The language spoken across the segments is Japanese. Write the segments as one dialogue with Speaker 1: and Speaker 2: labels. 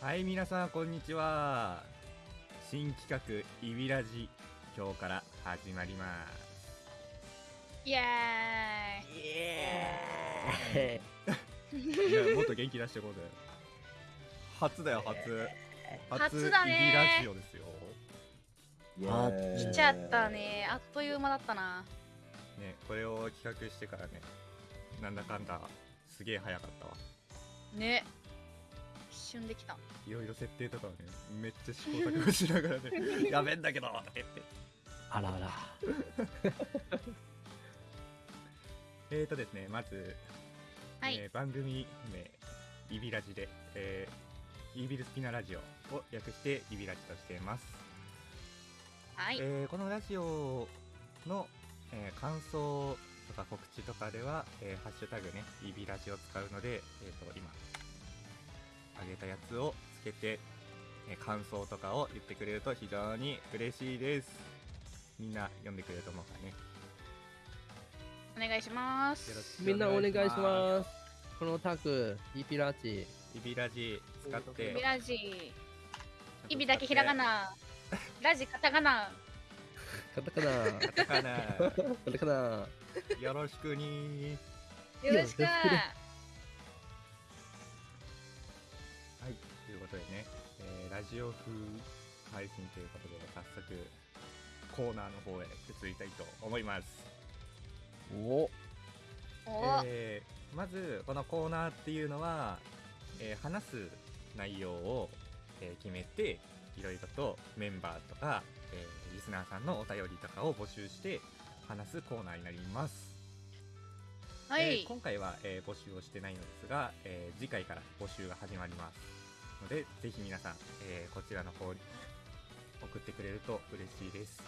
Speaker 1: はい皆さんこんにちは。新企画イビラジ今日から始まります。
Speaker 2: イエ
Speaker 3: イ。エ
Speaker 1: いやもっと元気出してこうぜ。初だよ初。
Speaker 2: 初だね。
Speaker 1: イビラジオですよ。
Speaker 2: 来ちゃったね。あっという間だったな。
Speaker 1: ねこれを企画してからねなんだかんだすげえ早かったわ。
Speaker 2: ね。一瞬できた。
Speaker 1: いろいろ設定とかをねめっちゃ試行錯誤しながらね やべえんだけどとか言って。
Speaker 4: あらあら。
Speaker 1: えーとですねまず、
Speaker 2: はい、
Speaker 1: えー番組名イビラジで、えーイービルスピナラジオを略してイビラジとしています。
Speaker 2: はい、
Speaker 1: えーこのラジオの、えー感想とか告知とかでは、えーハッシュタグね、イビラジを使うので、えー、と今、あげたやつをつけて、えー感想とかを言ってくれると非常に嬉しいです。みんな読んでくれると思うからね。
Speaker 2: お願いします
Speaker 4: みんなお願いし
Speaker 1: す。
Speaker 4: ます。このタク、イピラチ。
Speaker 1: イビラジ使って、
Speaker 2: ビラジイビだけひらがな ラジカタカナ
Speaker 4: カタカナ。
Speaker 1: カタカナ、
Speaker 4: カタカナ。
Speaker 1: よろしくにー。
Speaker 2: よろしく
Speaker 1: ことでね、えーラジオ風配信ということで、早速、コーナーの方へ移りたいと思います。
Speaker 4: お
Speaker 2: お、
Speaker 1: えーまず、このコーナーっていうのは、えー話す内容を、えー決めて、いろいろとメンバーとか、えーリスナーさんのお便りとかを募集して話すコーナーになります。
Speaker 2: はい、
Speaker 1: えー今回は、えー募集をしてないのですが、えー次回から募集が始まりますのでぜひ皆さん、えーこちらの方に送ってくれると嬉しいです、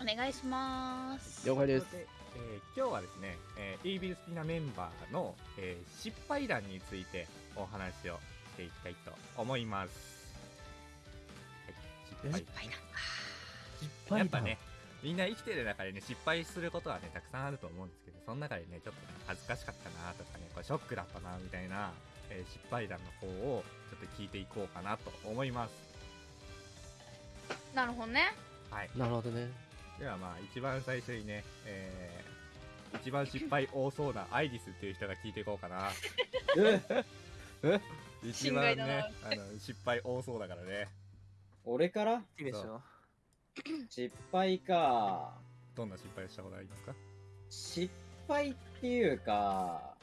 Speaker 2: お願いします。
Speaker 4: 了解です。
Speaker 1: えー今日はですね、えー、イービルスピナメンバーの、えー失敗談についてお話をしていきたいと思います、はい、失敗。
Speaker 2: はいな
Speaker 4: 失
Speaker 1: やっぱね、みんな生きてる中でね、失敗することはね、たくさんあると思うんですけど、その中でね、ちょっとね、恥ずかしかったなとかね、これショックだったなみたいな、えー失敗談の方をちょっと聞いていこうかなと思います。
Speaker 2: なるほどね
Speaker 1: はい。
Speaker 4: なるほどね。
Speaker 1: ではまあ、一番最初にね、えー、一番失敗多そうなアイリスっていう人が聞いていこうかな。一番ね、あの、失敗多そうだからね。
Speaker 3: 俺から？
Speaker 5: いいでしょ
Speaker 3: 失敗か。
Speaker 1: どんな失敗をしたことありますか？
Speaker 3: 失敗っていうか、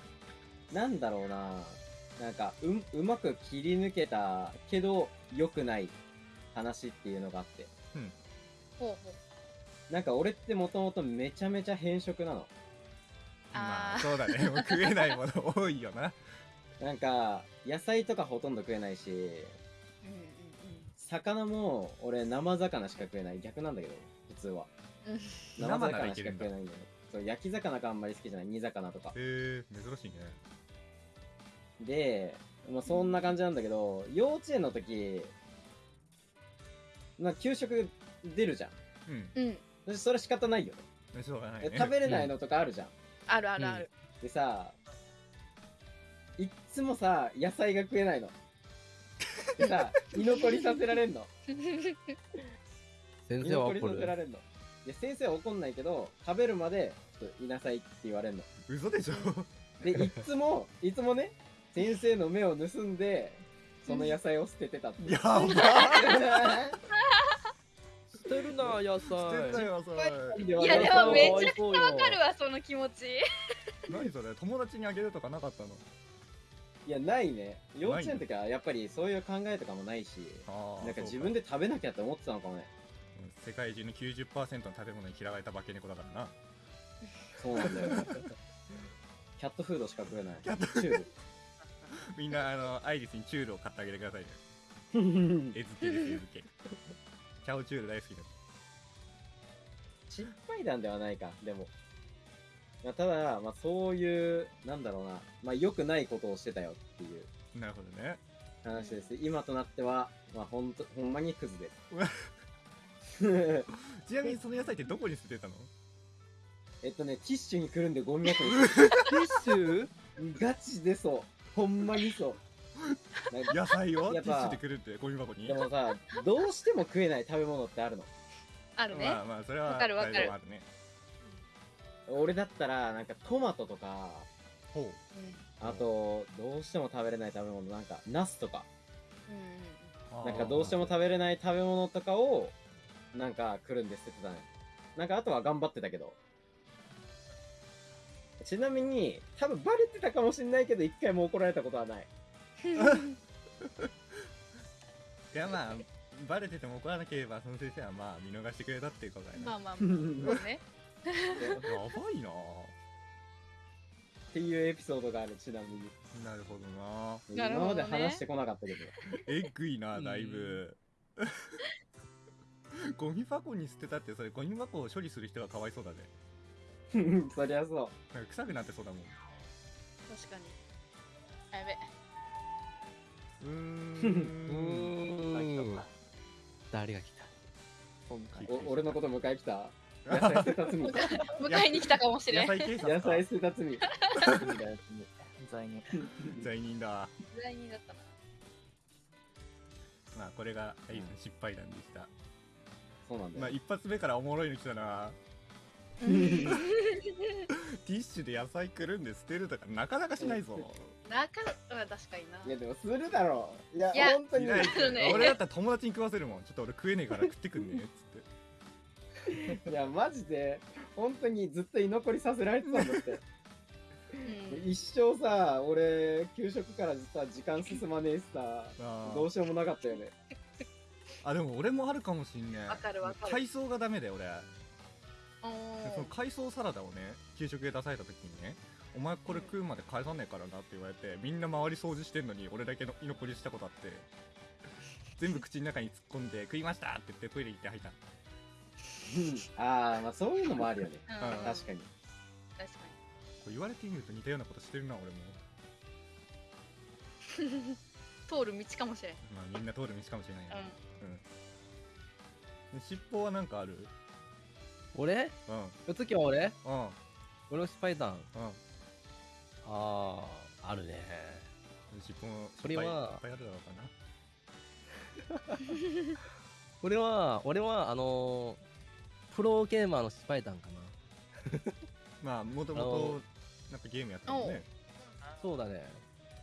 Speaker 3: なんだろうな。なんか、う、うまく切り抜けたけど、良くない話っていうのがあって。
Speaker 2: ほうほう
Speaker 3: なんか俺ってもともとめちゃめちゃ偏食なの。
Speaker 1: まあ、そうだね。食えないもの多いよな。
Speaker 3: なんか、野菜とかほとんど食えないし、
Speaker 2: うんうん
Speaker 3: 魚も俺生魚しか食えない。逆なんだけど、普通は。
Speaker 2: うんうん
Speaker 1: 生
Speaker 3: 魚しか食えないんだよ。そう、焼き魚があんまり好きじゃない。煮魚とか。
Speaker 1: へえー、珍しいね。
Speaker 3: で、まあ、そんな感じなんだけど、幼稚園の時、まあ、給食出るじゃん。
Speaker 1: うん。
Speaker 2: うん
Speaker 3: そそれ仕方ないよね。
Speaker 1: しょうがないね。
Speaker 3: 食べれないのとかあるじゃん。
Speaker 2: あるあるある、
Speaker 3: でさ、いっつもさ、野菜が食えないの。でさ、居残りさせられんの。
Speaker 4: 先
Speaker 3: 居残り
Speaker 4: 生は怒る。
Speaker 3: させられんの。で、先生は怒んないけど、食べるまで、ちょっといなさいって言われんの。
Speaker 1: 嘘でしょ
Speaker 3: で、いっつも、いつもね、先生の目を盗んで、その野菜を捨ててたっていう。
Speaker 1: やば
Speaker 4: 捨てるな、野
Speaker 1: 捨てた
Speaker 4: 菜。
Speaker 1: よそれ
Speaker 2: いやでもめちゃくちゃわかる
Speaker 4: わ。
Speaker 2: わその気持ち
Speaker 1: 何それ？友達にあげるとかなかったの？
Speaker 3: いや、ないね。幼稚園の時はやっぱりそういう考えとかもないし、なんか自分で食べなきゃって思ってたのかもね。
Speaker 1: 世界中の90%の食べ物に嫌われた化け猫だからな
Speaker 3: そうなんだよ。キャットフードしか食えない。
Speaker 1: キャット
Speaker 3: チュー
Speaker 1: みんなあのアイリスにチュールを買ってあげてくださいね
Speaker 3: ル。
Speaker 1: 絵付けです絵付けチャオチュール大好きだ
Speaker 3: 失敗談ではないか、でも。まあ、ただ、まあ、そういう、なんだろうな、まあ、良くないことをしてたよっていう
Speaker 1: なるほどね
Speaker 3: 話です。今となっては、まあ、ほんと、ほんまにクズです。
Speaker 1: ちなみにその野菜ってどこに捨ててたの？
Speaker 3: えっとね、ティッシュにくるんでゴミ箱に。
Speaker 4: ティッシュ？
Speaker 3: ガチでそう。ほんまにそう。
Speaker 1: 野菜をティ
Speaker 3: やっぱ
Speaker 1: ッシュでくるってゴミ箱に？
Speaker 3: でもさどうしても食えない食べ物ってあるの。
Speaker 2: あるね。
Speaker 1: まあまあそれは
Speaker 2: わかるわかる。
Speaker 1: あるね。
Speaker 3: 俺だったらなんかトマトとか
Speaker 1: ほう。
Speaker 2: うん。
Speaker 3: あとどうしても食べれない食べ物なんかナスとか。
Speaker 2: うん
Speaker 3: なんかどうしても食べれない食べ物とかをなんか来るんで捨ててたね。なんかあとは頑張ってたけどちなみに多分バレてたかもしんないけど一回も怒られたことはない。
Speaker 2: うん。
Speaker 1: いやまあバレてても怒らなければその先生はまあ見逃してくれたっていうことだよね、
Speaker 2: まあまあまあ、そうね。
Speaker 1: やばいな。
Speaker 3: っていうエピソードがあるちなみに。
Speaker 1: なるほどな。
Speaker 3: 今ま
Speaker 2: なるほどね
Speaker 3: で話してこなかったけど。
Speaker 1: えぐいなだいぶ。ゴミ箱に捨てたってそれゴミ箱を処理する人がかわいそうだね
Speaker 3: そりゃそう。
Speaker 1: なんか臭くなってそうだもん。
Speaker 2: 確かに。あやべ。
Speaker 1: うー
Speaker 4: うん。ん。誰が来た今回。
Speaker 3: お俺のこと迎え来た野菜捨てた罪
Speaker 2: 迎えに来たかもしれん。
Speaker 1: 野菜
Speaker 3: 捨てた罪
Speaker 5: 罪人。
Speaker 1: 罪人だ
Speaker 2: 罪人だったな。
Speaker 1: まあこれがいい失敗談でした
Speaker 3: そうなん。だよ、
Speaker 1: まあ一発目からおもろいの来たなティッシュで野菜くるんで捨てるとかなかなかしないぞ。
Speaker 2: なかまあ確かにな。
Speaker 3: いやでもするだろう。いや
Speaker 2: いや
Speaker 3: 本当に。
Speaker 1: いない俺だったら友達に食わせるもん。ちょっと俺食えねえから食ってくんねえっつって。
Speaker 3: いやマジで本当にずっと居残りさせられてたんだって。
Speaker 2: うん。
Speaker 3: 一生さ俺給食からさ時間進まねえしさ。どうしようもなかったよね。
Speaker 1: あでも俺もあるかもしんねえ。
Speaker 2: わかるわかる。
Speaker 1: 海藻がダメだよ俺。
Speaker 2: お
Speaker 1: でその
Speaker 2: ー
Speaker 1: 海藻サラダをね給食で出された時にねお前これ食うまで返さねえからなって言われてみんな周り掃除してんのに俺だけの居残りしたことあって全部口の中に突っ込んで食いましたって言ってトイレ行って吐いた。
Speaker 3: ああまあそういうのもあるよね。
Speaker 2: うん。
Speaker 1: うん
Speaker 3: 確かに。
Speaker 2: 確かに。
Speaker 1: これ言われてみると似たようなことしてるな俺も。
Speaker 2: 通る道かもしれん。
Speaker 1: まあみんな通る道かもしれないね。
Speaker 2: う
Speaker 1: うん。尻尾はなんかある？
Speaker 4: 俺？
Speaker 1: うん。
Speaker 4: 次は俺？
Speaker 1: うん。
Speaker 4: 俺の失敗談。
Speaker 1: うん。
Speaker 4: ああ、あるね。
Speaker 1: 尻尾も
Speaker 4: それは。い
Speaker 1: っぱいあるだろうかな。
Speaker 4: 俺は、俺は、あのー、プロゲーマーの失敗談かな。
Speaker 1: まあもともとなんかゲームやってたもんね。
Speaker 4: そうだね。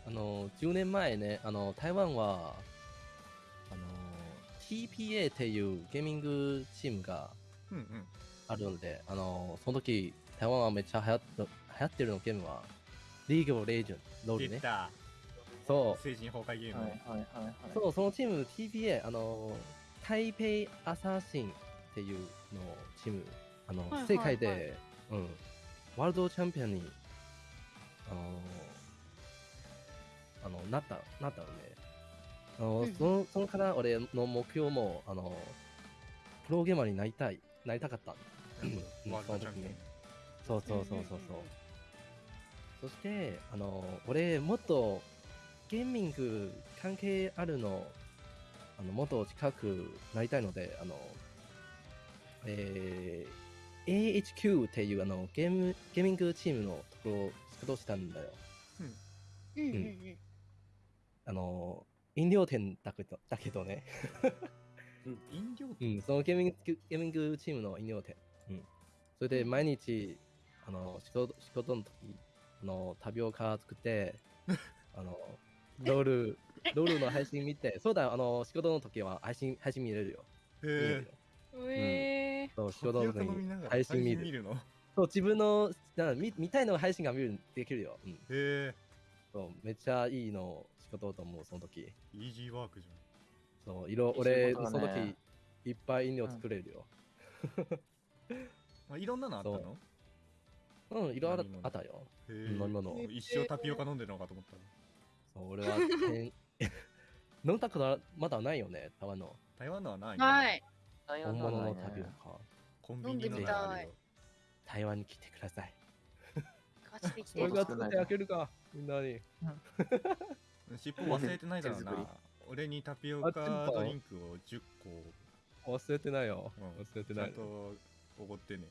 Speaker 4: あのー、10年前ね、あのー、台湾は、あのー、TPA っていうゲーミングチームが
Speaker 1: うんうん
Speaker 4: あるので、あのー、その時、台湾はめっちゃ流行っ流行ってるのゲームは、リーグオブレイジョン、ロールね。そう。
Speaker 1: 精神崩壊ゲーム
Speaker 5: はいはいはいはい。
Speaker 4: そう、そのチーム TPA、あの、台北アサシンっていうのチーム、あの、
Speaker 2: はいはいはい
Speaker 4: 世界で、うん、ワールドチャンピオンに、あの、あの、なった、なったので、あの、
Speaker 2: うん
Speaker 4: その、そのから俺の目標も、あの、プロゲーマーになりたい、なりたかった。うん。
Speaker 1: ワールドチャンピオン。
Speaker 4: そうそうそうそうそう。そして、あの、俺、もっとゲーミング関係あるの、あの、もっと近くなりたいので、あの、えー、AHQ っていうあのゲーム、ゲーミングチームのところを仕事したんだよ。
Speaker 2: うん。うん。うん。
Speaker 4: うん。あの、飲料店だけど、だけどね。
Speaker 1: 飲料
Speaker 4: うん、そのゲーミング、ゲーミングチームの飲料店。うん。それで毎日、あの、仕事、仕事の時、あの、タピオカ作って、あの、ロール、ロールの配信見て、そうだ、あの、仕事の時は配信、配信見れるよ。
Speaker 1: へ。
Speaker 2: えー
Speaker 4: そう、仕事の時に配
Speaker 1: 配
Speaker 4: 信見る。
Speaker 1: るの？
Speaker 4: そう、自分の、な見見たいの配信が見る、できるよ。うん。
Speaker 1: へえ
Speaker 4: そう、めっちゃいいの仕事と思う、その時。
Speaker 1: イージーワークじ
Speaker 4: そう、色、
Speaker 5: いい仕
Speaker 4: 俺、
Speaker 5: 事だ
Speaker 4: その
Speaker 5: ね
Speaker 4: 時、いっぱい飲料作れるよ。
Speaker 1: ゃん あいろんなのあったの？
Speaker 4: うん、色あ
Speaker 1: 飲み物？
Speaker 4: あったよ。
Speaker 1: へえ
Speaker 4: 飲み物
Speaker 1: 一生タピオカ飲んでるのかと思った
Speaker 4: そう、俺は、天 飲んだことはまだないよね、台湾の。
Speaker 1: 台湾のはない
Speaker 2: はい。
Speaker 4: 本物のタピオ
Speaker 5: ね
Speaker 4: カ。
Speaker 1: コンビニの
Speaker 2: 飲んでみたい
Speaker 1: 中あるよ
Speaker 4: 台湾に来てください。
Speaker 2: 貸してきて
Speaker 4: 俺が作ってあげるか、みんなに。
Speaker 1: 尻尾忘れてないだろう
Speaker 5: 手作り
Speaker 1: な 俺にタピオカドリンクを10個
Speaker 4: 忘れてないよ。
Speaker 1: うん
Speaker 4: 忘れてない
Speaker 1: ちゃん。とおごってね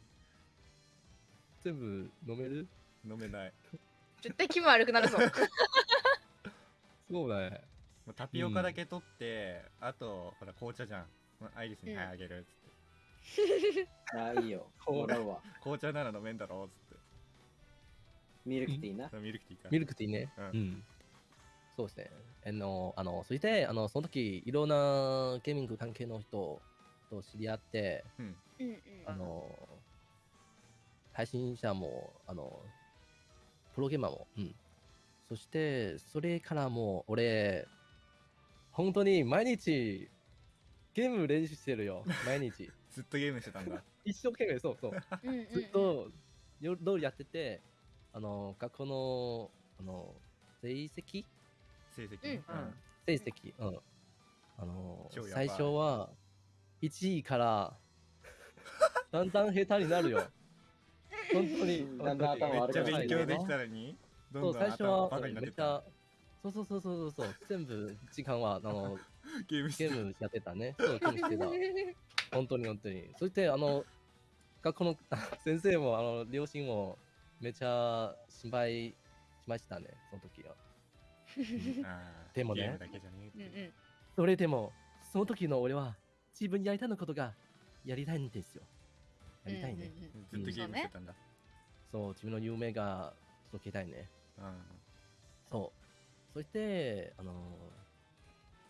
Speaker 4: 全部飲める？
Speaker 1: 飲めない
Speaker 2: 絶対気分悪くなるぞ。
Speaker 4: そうだね。
Speaker 1: タピオカだけ取って、あとほら紅茶じゃんアイリスに「はいあげる」っつって、
Speaker 3: ああ、いいよ。
Speaker 4: これ
Speaker 3: もらうわ。
Speaker 1: 紅茶なら飲めんだろっつって
Speaker 3: ミルクティーな？
Speaker 1: ミルクティーか
Speaker 4: ミルクティーね。
Speaker 1: う
Speaker 4: うんん。そうですね。あの、あのそして、あの、その時、いろんなゲーミング関係の人と知り合って、
Speaker 1: うん
Speaker 2: うんうん。
Speaker 4: あの、配信者も、あの、プロゲーマーも、うん。そして、それからもう、俺、本当に毎日、ゲーム練習してるよ。毎日。
Speaker 1: ずっとゲームしてたんだ
Speaker 4: 一生懸命、そうそう。ずっと夜やってて、あの、学校の、あの、成績？
Speaker 1: 成績？ね
Speaker 2: うん
Speaker 1: うん
Speaker 4: 成績、うん。あの最初は1位からだんだん下手になるよ。本当に。
Speaker 3: だんだん頭
Speaker 1: めっちゃ
Speaker 3: 悪くなる
Speaker 1: 勉強できたのにどん
Speaker 4: そう、
Speaker 1: どん
Speaker 4: 最初は
Speaker 1: 頭バカになってった
Speaker 4: めっちゃ、そうそうそうそうそうそう、全部時間はあの
Speaker 1: ゲームして
Speaker 4: ゲームやってたね。そう、ゲームしてた。本当に本当に。そして、あの、学校の 先生も、あの、両親もめっちゃ心配しましたね、その時は。でもね。それでも、その時の俺は自分やりたいのことがやりたいんですよ。やりたいね。
Speaker 1: ずっとゲームしてたんだ。
Speaker 4: そう、自分の夢が届けたいね。
Speaker 1: うん。
Speaker 4: そう。そして、あの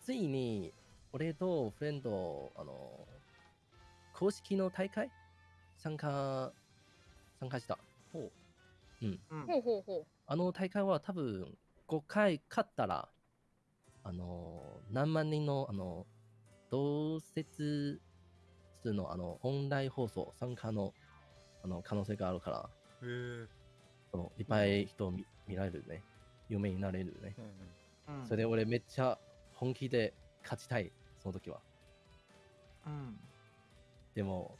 Speaker 4: ついに、俺とフレンド、あの公式の大会？参加、参加した。
Speaker 1: ほ
Speaker 5: う。ん。
Speaker 2: ほうほうほ
Speaker 4: あの大会は多分5回勝ったら、あの何万人の、あの同説数のあのオンライン放送参加のあの可能性があるから、そういっぱい人を見見られるね。有名になれるね。
Speaker 1: うん
Speaker 5: うん
Speaker 4: それで俺めっちゃ本気で勝ちたい、その時は。
Speaker 5: うん
Speaker 4: でも、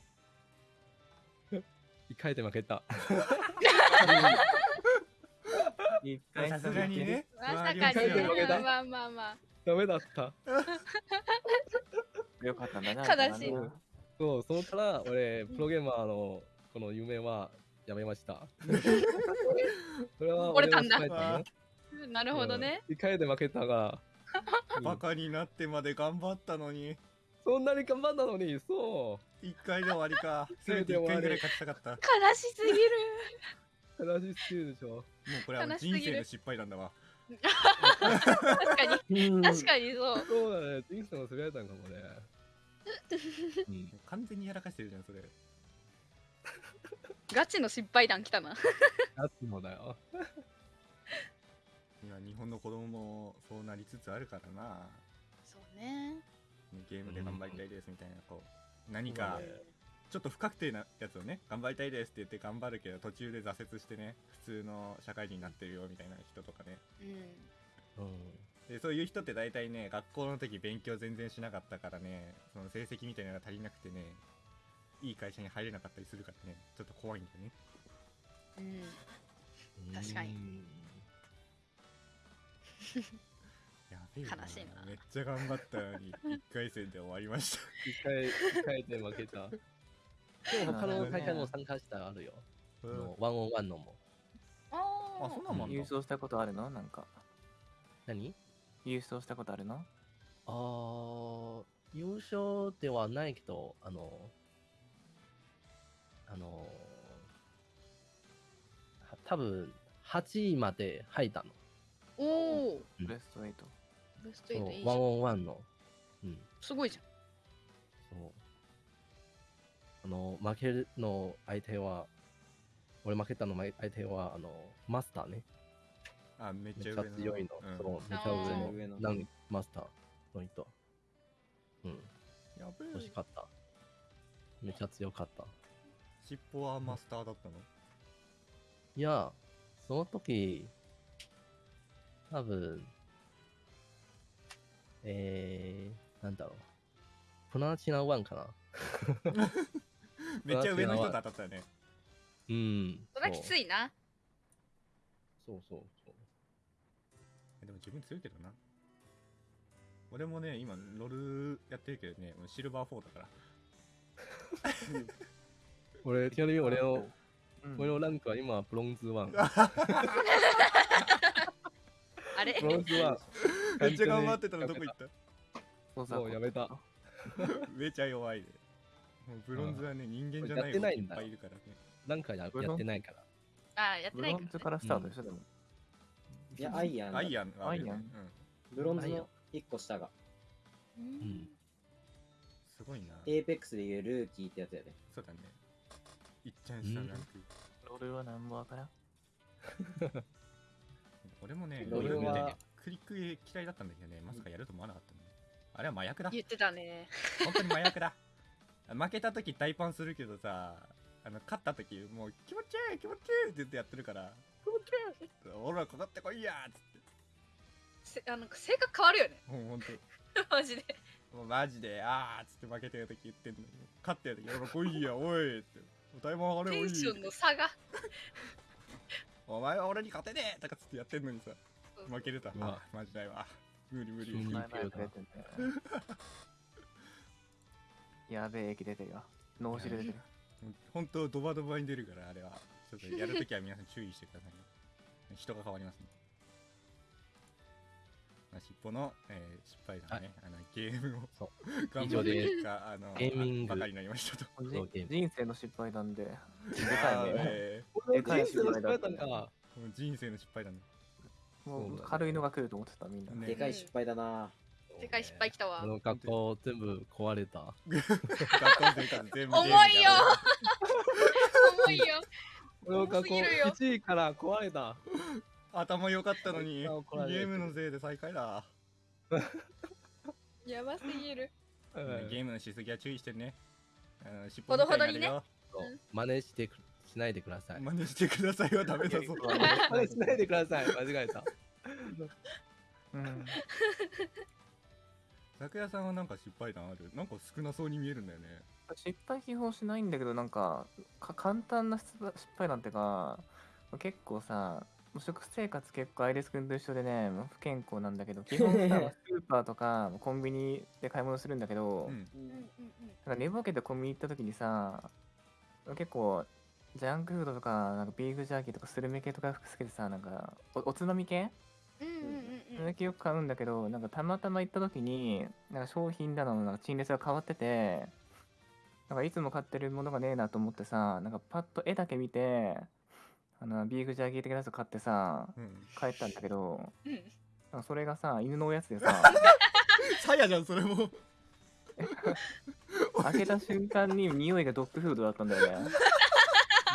Speaker 4: 一回で負けた。
Speaker 5: 一回
Speaker 1: さすがにね
Speaker 2: う。まさかにね
Speaker 1: ますよ
Speaker 4: 負けた
Speaker 2: まあまあまあ。
Speaker 4: ダメだった。
Speaker 5: よかったんだね
Speaker 2: 悲しい
Speaker 4: そう、そのから俺、プロゲーマーのこの夢はやめました。それは
Speaker 2: 折れたんだ。なるほどね。
Speaker 4: 一回で負けたから、
Speaker 1: バカになってまで頑張ったのに。
Speaker 4: そんなに頑張ったのに、そ
Speaker 1: 一回で終わりか。せめて一回ぐらい勝ちたかった。も
Speaker 2: 悲しすぎる。
Speaker 4: う、悲しすぎるでしょ。
Speaker 1: うこれは人生の失敗なんだわ。
Speaker 2: 確かに、
Speaker 4: うん。
Speaker 2: 確かにそう。
Speaker 4: そうだね、人生の滑られたんかもね。うん
Speaker 1: 完全にやらかしてるじゃんそれ
Speaker 2: ガチの失敗談来たな。
Speaker 4: ガチのだよ。
Speaker 1: 今日本の子供もそうなりつつあるからな
Speaker 2: そうね。
Speaker 1: ゲームで頑張りたいですみたいなこう何かちょっと不確定なやつをね頑張りたいですって言って頑張るけど途中で挫折してね普通の社会人になってるよみたいな人とかね
Speaker 2: うん。
Speaker 4: うん。
Speaker 1: でそういう人って大体ね学校の時勉強全然しなかったからねその成績みたいなのが足りなくてねいい会社に入れなかったりするからねちょっと怖いんだよね。
Speaker 2: うん。確かに。
Speaker 4: う ん
Speaker 1: やべえな。
Speaker 2: 悲しいな。
Speaker 1: めっちゃ頑張ったのに1回戦で終わりました。
Speaker 4: 一回、一回で負けた。でも他の大会も参加したあるよ。あのワンオンワンのも。
Speaker 2: あ
Speaker 1: あそんなんもあんの？
Speaker 5: 優勝したことあるの？なんか。
Speaker 4: 何？
Speaker 5: 優勝したことあるの？
Speaker 4: あー優勝ではないけど、あの、あの、は多分8位まで入ったの。
Speaker 2: おお。
Speaker 4: うん
Speaker 5: ベスト8
Speaker 2: ベスト
Speaker 4: そ
Speaker 2: 8いいうじゃん。
Speaker 4: ワンオンワンの。うん。
Speaker 2: すごいじゃん。
Speaker 4: そう。あの、負けるの相手は、俺負けたの相手は、あの、マスターね。
Speaker 1: あめっ
Speaker 4: ちゃ強いの。
Speaker 1: うん
Speaker 4: そう、めっちゃ上の、なんマスターの人。うん、
Speaker 1: やべえ
Speaker 4: 欲しかった。めっちゃ強かった。
Speaker 1: 尻尾はマスターだったの？
Speaker 4: いや、その時、多分、えー、なんだろう。プナチナワンかな。
Speaker 1: めっちゃ上の人と当たったよね
Speaker 4: うん。
Speaker 2: それはきつ
Speaker 4: い。
Speaker 2: いな。
Speaker 4: そうそう。
Speaker 1: でも自分強いけどな俺もね今ロールやってるけどねシルバー4だから
Speaker 4: 俺、ちなみに俺の、
Speaker 5: うん
Speaker 4: 俺のランクは今、ブロンズワン。
Speaker 2: あれ？
Speaker 4: ブロンズワン。
Speaker 1: めっちゃ頑張ってたのどこ行った？
Speaker 5: そう
Speaker 4: もうやめた。
Speaker 1: めちゃ弱いで。もうブロンズはね、人間じゃない
Speaker 4: やってないんだ
Speaker 1: いっぱいいるからね。
Speaker 4: なんかやってないから。
Speaker 2: ああ、やって
Speaker 5: ブ
Speaker 2: ないから、ね。
Speaker 5: ロンズからスタートでしょ、でも。
Speaker 3: いや、アイアンだ。
Speaker 1: アイアンはあるよね
Speaker 5: アイアン
Speaker 1: うん
Speaker 3: ブロンズの1個下が。
Speaker 2: う
Speaker 4: うんん。
Speaker 1: すごいな。
Speaker 3: エーペックスでいうルーキーってやつやで。
Speaker 1: そうだね。いっちゃん下のランク。
Speaker 5: ロールは何もわからん。
Speaker 1: 俺もね、
Speaker 3: ロールは
Speaker 1: クリック嫌いだったんだけどね、まさかやると思わなかったね。あれは麻薬だ。
Speaker 2: 言ってたね。
Speaker 1: 本当に麻薬だ。負けた時大パンするけどさ、あの勝った時もう気持ちいい気持ちいいって言ってやってるから、俺らかかってこいやーっつって。
Speaker 2: せあの性格変わるよね。
Speaker 1: もうほんと。
Speaker 2: マジで。
Speaker 1: もうマジで、あーっつって負けてる時言ってんのに、勝ってる時、俺ら来いや、おいって。大パンあれおい
Speaker 2: テンションの差が。
Speaker 1: お前は俺に勝てねえとかつってやってんのにさ、負けると、
Speaker 4: うわ
Speaker 1: あマジないわ。無理無理。
Speaker 4: うん
Speaker 5: 前々くれてんだよ。やべえ駅出てるよ。脳汁出てる。
Speaker 1: 本当ドバドバに出るからあれはちょっとやるときは皆さん注意してくださいね人が変わりますね、まあ、尻尾の、えー失敗だね、あのゲームを
Speaker 4: そ
Speaker 1: 頑張った結果あの
Speaker 4: ゲーミング。
Speaker 1: バカになりましたと。
Speaker 5: 人生の失敗なんで。で
Speaker 1: あ
Speaker 5: かいね。でかい
Speaker 4: 失敗だったん
Speaker 5: 失敗
Speaker 4: か。
Speaker 1: ーもう人生の失敗だね
Speaker 5: もう軽いのが来ると思ってたみんな。
Speaker 1: ね
Speaker 3: でかい失敗だな。
Speaker 2: でかい失敗きたわ。
Speaker 4: 学校全部壊れた。
Speaker 1: 学校全部
Speaker 2: 重いよ。重いよ。
Speaker 4: この学校
Speaker 2: すぎるよ
Speaker 4: 1位から壊れた。
Speaker 1: 頭良かったのにゲームのせいで最下位だ、
Speaker 2: やばすぎる。
Speaker 4: うん
Speaker 1: ゲームのしすぎは注意してね
Speaker 2: ほどほどにね
Speaker 1: みたいになるよ
Speaker 4: そう真似してくしないでください。
Speaker 1: 真似してくださいはダメだぞ
Speaker 4: 真似しないでください。間違えた。
Speaker 5: うん。
Speaker 1: 拓也さんはなんか失敗談ある？なんか少なそうに見えるんだよね
Speaker 5: 失敗基本しないんだけど、なんか、か簡単な失敗失敗なんてか、結構さ、もう食生活結構アイレス君と一緒でね、もう不健康なんだけど、基本さ、スーパーとかコンビニで買い物するんだけど、
Speaker 1: うん
Speaker 2: うんうんうん。
Speaker 5: なんか寝ぼけてコンビニ行った時にさ、結構、ジャンクフードとか、なんかビーフジャーキーとかスルメ系とかつけてさ、なんかお、おつまみ系
Speaker 2: うんうんうん
Speaker 5: それだけよく買うんだけど、なんかたまたま行った時に、なんか商品棚のなんか陳列が変わってて、なんかいつも買ってるものがねえなと思ってさ、なんかパッと絵だけ見て、あのビーフジャーキー的なやつ買ってさ、
Speaker 1: うん
Speaker 5: 帰ったんだけど、
Speaker 2: うん。
Speaker 5: なんかそれがさ、犬のおやつでさ、
Speaker 1: さやじゃんそれも
Speaker 5: 開けた瞬間に匂いがドッグフードだったんだよね。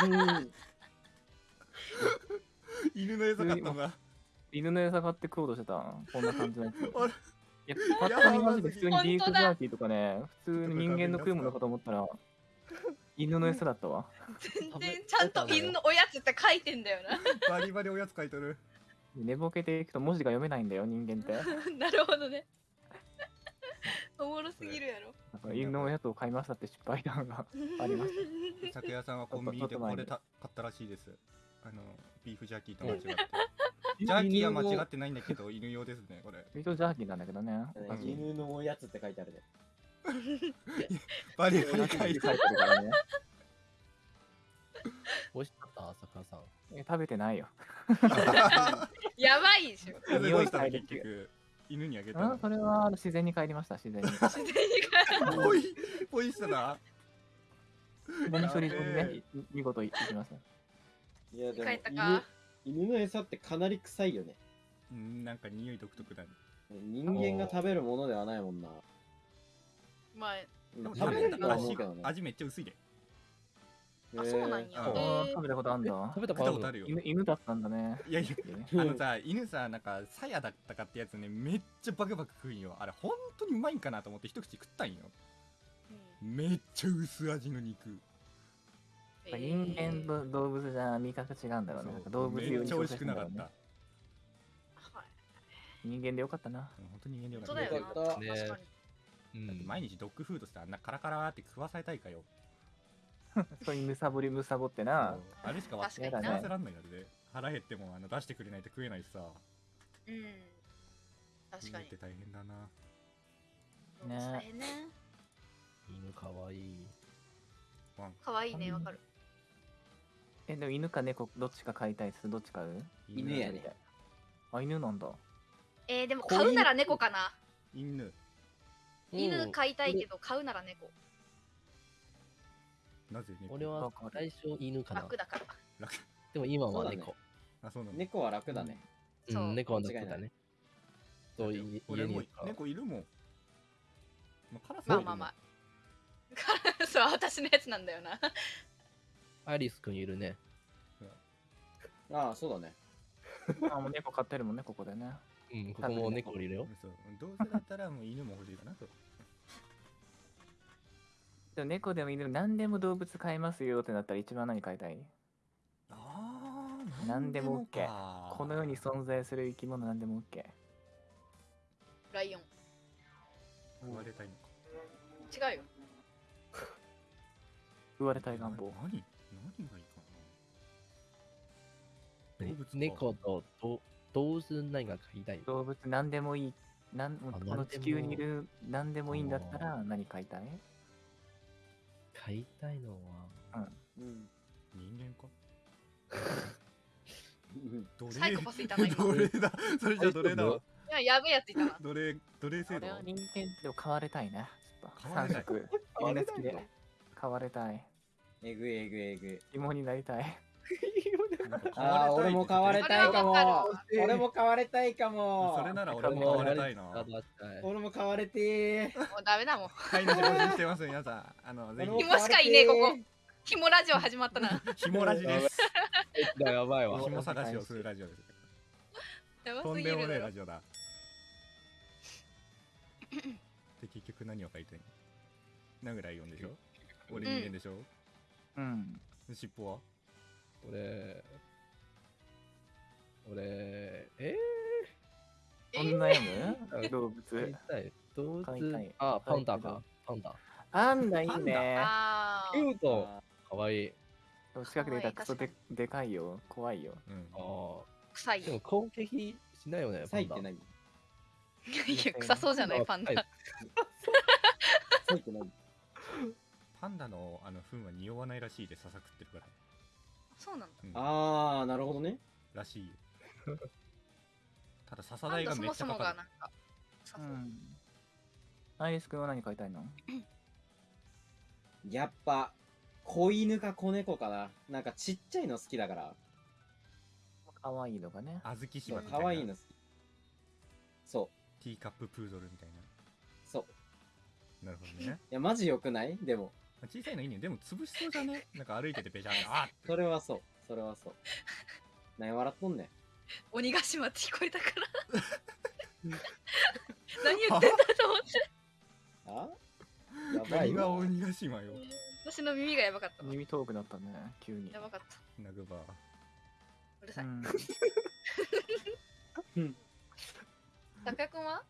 Speaker 3: うん。
Speaker 1: 犬の餌買ったんだ
Speaker 5: 犬の餌買って食おうとしてた。こんな感じのやつ。
Speaker 1: あれ？
Speaker 5: いや、パッと見マジで普通にビーフジャーキーとかね、普通に人間の食うものかと思ったら、犬の餌だったわ。
Speaker 2: 全然ちゃんと犬のおやつって書いてんだよ
Speaker 1: バリバリおやつ書いてる
Speaker 5: 寝ぼけていくと文字が読めないんだよ、人間って。
Speaker 2: な。なるほどね。おもろすぎるやろ。
Speaker 5: だから犬のおやつを買いましたって失敗談が。ありまし
Speaker 1: 酒屋さんはコンビニでこれた買ったらしいですあのビーフジャーキーと間違ってジャーキーは間違ってないんだけど犬用ですねこれ
Speaker 5: 一応ジャーキーなんだけどね。
Speaker 3: 犬のおやつって書いてあるで。
Speaker 1: バリバリ
Speaker 5: 書いて
Speaker 1: 書いて
Speaker 5: るからね。
Speaker 4: 美味しかった、朝倉さん。
Speaker 5: え食べてないよ。
Speaker 2: やばいで
Speaker 5: 匂い嗅いで
Speaker 1: 結局犬にあげた
Speaker 5: それは自然に帰りました、自然に。
Speaker 2: 自然に
Speaker 1: ポイポイしたな
Speaker 5: ゴミ処理ね、い見事行きます。
Speaker 3: いや、でも
Speaker 2: 帰ったか
Speaker 3: 犬、犬の餌ってかなり臭いよね。
Speaker 1: うんなんか匂い独特だね。
Speaker 3: 人間が食べるものではないもんな。
Speaker 2: まあ、
Speaker 1: でも
Speaker 3: 食べれるとは思
Speaker 1: 味
Speaker 3: うけどね。
Speaker 1: 味めっちゃ薄いで。
Speaker 2: あそうなんや。
Speaker 1: あ
Speaker 5: あー。食べたことあんだ。
Speaker 4: 食。べた
Speaker 1: 食べたことあるよ。
Speaker 5: 犬犬だったんだね。
Speaker 1: いやいや
Speaker 5: ね
Speaker 1: あのさ犬さなんかさやだったかってやつねめっちゃバクバク食うんよ。あれ本当にうまいんかなと思って一口食ったんよ。
Speaker 2: うん。
Speaker 1: めっちゃ薄味の肉
Speaker 5: ぱ人間と動物じゃ味覚違うんだろうね。なんか動物
Speaker 1: め
Speaker 5: 用に
Speaker 1: っちゃ美味しくなかった
Speaker 5: 人間でよかったな。
Speaker 1: 本当に人間でよ
Speaker 2: 本
Speaker 1: かった
Speaker 2: 当だよな。
Speaker 4: ね。
Speaker 1: 毎日ドッグフードしてあんなカラカラって食わされたいかよ
Speaker 5: それにむさぼりむさぼってな。
Speaker 1: あれしかわ
Speaker 2: 確かに
Speaker 5: な
Speaker 1: 食わせらんないので腹減ってもあの出してくれないと食えないしさ
Speaker 2: うん。確かに
Speaker 1: 犬って。大変だな
Speaker 5: ね
Speaker 2: 大変ね。
Speaker 4: 犬かわいい。
Speaker 2: かわいいね、わかる。
Speaker 5: え、でも犬か猫どっちか飼いたいっす？どっち飼う？
Speaker 3: 犬やね。
Speaker 5: あ、犬なんだ。
Speaker 2: えー、でも
Speaker 3: 子
Speaker 2: 飼うなら猫かな。
Speaker 1: 犬。
Speaker 2: 犬飼いたいけど飼うなら猫。
Speaker 1: なぜ猫？
Speaker 4: 俺は最初犬かな。
Speaker 2: 楽だから。
Speaker 1: 楽。
Speaker 4: でも今
Speaker 3: そうだね。
Speaker 4: は猫。
Speaker 1: あそうなんだ。
Speaker 3: 猫は楽だね。
Speaker 4: う、
Speaker 2: そう。ん
Speaker 4: 猫は楽だね。とい
Speaker 1: 俺も猫いるもん、まあ、カラス
Speaker 2: まあまあまあ。そう私のやつなんだよな
Speaker 4: アリスくんいるね。
Speaker 3: ああ、そうだね。
Speaker 5: あもう猫飼ってるもんね、ここでね。
Speaker 4: うん、ここも猫いるよ。
Speaker 1: そうどうせだったらもう 犬も欲しいかなと
Speaker 5: でも猫でも犬でも何でも動物飼いますよってなったら一番何飼いたい？
Speaker 1: ああ
Speaker 5: 何でも OK
Speaker 1: か
Speaker 5: この世に存在する生き物何でも OK。
Speaker 2: ライオン
Speaker 1: 言われたいのか
Speaker 2: 違うよ
Speaker 5: 言われたい願望。
Speaker 1: な何？
Speaker 4: 猫とど動物何が飼いたい
Speaker 5: 動物何でもいい。なんこの地球にいる何でもいいんだったら何飼いたい？
Speaker 4: 飼いたいのは、
Speaker 3: うん。
Speaker 1: 人間か？
Speaker 3: うん。
Speaker 1: 奴隷。
Speaker 2: サイコパスいたな今
Speaker 1: 奴隷だ。それじゃ奴隷だわ。
Speaker 2: いややべえやついた。な
Speaker 1: 奴隷奴隷制度。
Speaker 5: 俺は人間でも飼われたいね。ちょっと
Speaker 1: 飼われたい。
Speaker 5: 三色。
Speaker 4: 飼われたいの
Speaker 5: みんな好きで。飼われたい。
Speaker 3: えぐいえぐいえぐい。
Speaker 5: 芋になりたい。
Speaker 3: ああ、俺も買われたいかも。俺も買われたいかも。
Speaker 1: それな。ら俺も買われたい。な
Speaker 3: 俺も買われてー。
Speaker 2: もうダメだもん。
Speaker 1: 飼い主募集してます皆さん。あのぜ
Speaker 3: 俺も
Speaker 2: 紐しかいねえここ。ひもラジオ始まったな。
Speaker 1: ひひもラジです。
Speaker 4: やばいわ。
Speaker 1: ひも探しをするラジオです。
Speaker 2: やば
Speaker 1: とんでもねえラジオだ。で結局何を書いてんの？なぐらい読んでしょ？俺人間でしょ、
Speaker 5: うん。
Speaker 1: 尻尾は？
Speaker 4: 俺、俺、え
Speaker 5: そんな読む動
Speaker 4: ー、飼い
Speaker 5: 物。
Speaker 4: たい。動
Speaker 5: 飼いたい
Speaker 4: 物、あ、パンダか。パンダ。
Speaker 5: パンダいい
Speaker 1: パン
Speaker 5: ね。
Speaker 2: あー
Speaker 4: キュート。かわいい。
Speaker 5: 近くでいたらクソででかいよ。怖いよ。
Speaker 1: うん
Speaker 4: ああ。
Speaker 2: 臭いよ
Speaker 4: でも攻撃しないよね、パンダ
Speaker 3: サイって。何
Speaker 2: いや臭そうじゃないパンダ
Speaker 3: って何
Speaker 1: パンダのあの糞は匂わないらしいでささくってるから、
Speaker 2: そうなんだ
Speaker 1: うん、
Speaker 3: あー、なるほどね。
Speaker 1: らしいよ ただ笹
Speaker 2: パンダそ
Speaker 1: 代がめっ
Speaker 2: もそもが
Speaker 1: ちゃかかる
Speaker 2: なう
Speaker 5: うん。アイリス君は何飼いたいの？
Speaker 3: やっぱ、子犬か子猫かな。なんかちっちゃいの好きだから。
Speaker 5: 可愛いのがね。
Speaker 1: 小豆
Speaker 3: そう
Speaker 1: 島みたいな
Speaker 3: 可愛いの好き。そう、
Speaker 1: ティーカッププードルみたい
Speaker 3: そう。
Speaker 1: ななるほどね
Speaker 3: いや、マジ良くない？でも、
Speaker 1: 小さいのいいね。でも潰しそうじゃね？なんか歩いててべちゃってあ
Speaker 3: それはそう。それはそう。何笑っとんねん。
Speaker 2: 鬼ヶ島って聞こえたから。何言ってんだと思って。
Speaker 3: あ？やばいわ。
Speaker 1: 何が鬼ヶ島よ。
Speaker 2: 私の耳がやばかったわ。
Speaker 5: 耳遠くなったね、急に。
Speaker 2: や。ばかった。
Speaker 1: ナグバー
Speaker 2: うるさい。
Speaker 5: うん。
Speaker 2: たかくんは？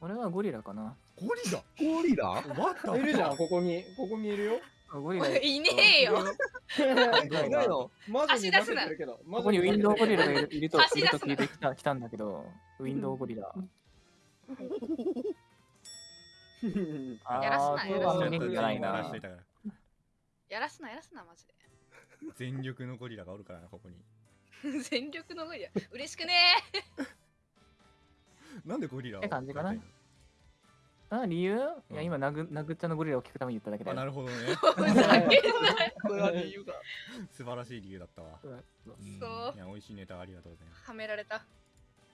Speaker 5: 俺はゴリラかな。
Speaker 1: ゴリラ？
Speaker 4: ゴリラ？
Speaker 3: いるじゃん？ここに。ここにいるよ。
Speaker 5: ゴリラ。
Speaker 2: いねえよ。
Speaker 3: い
Speaker 4: いないの？
Speaker 3: マジに化
Speaker 2: 足出すな。
Speaker 3: けてるけど。
Speaker 5: ここにウィンドウゴリラがいるいるといると聞いてきた来たんだけど、ウィンドウゴリラ。
Speaker 2: やらすなやらすな。
Speaker 1: やら
Speaker 2: すなやらすなマジ
Speaker 1: 全力のゴリラがおるからなここに。
Speaker 2: で 全力のゴリラ。嬉しくね
Speaker 1: なんでゴリラを
Speaker 5: って感じかな。あ理由、い
Speaker 1: うん。
Speaker 5: や、今、ナグナグっちゃんのゴリラを聞くために言っただけ
Speaker 1: のあな。るほどね。
Speaker 4: これは理由が。
Speaker 1: 素晴らしい理由だったわ。
Speaker 5: う。ん。
Speaker 2: そう。
Speaker 1: いや美味しいネタありがとうございます。
Speaker 2: はめられた。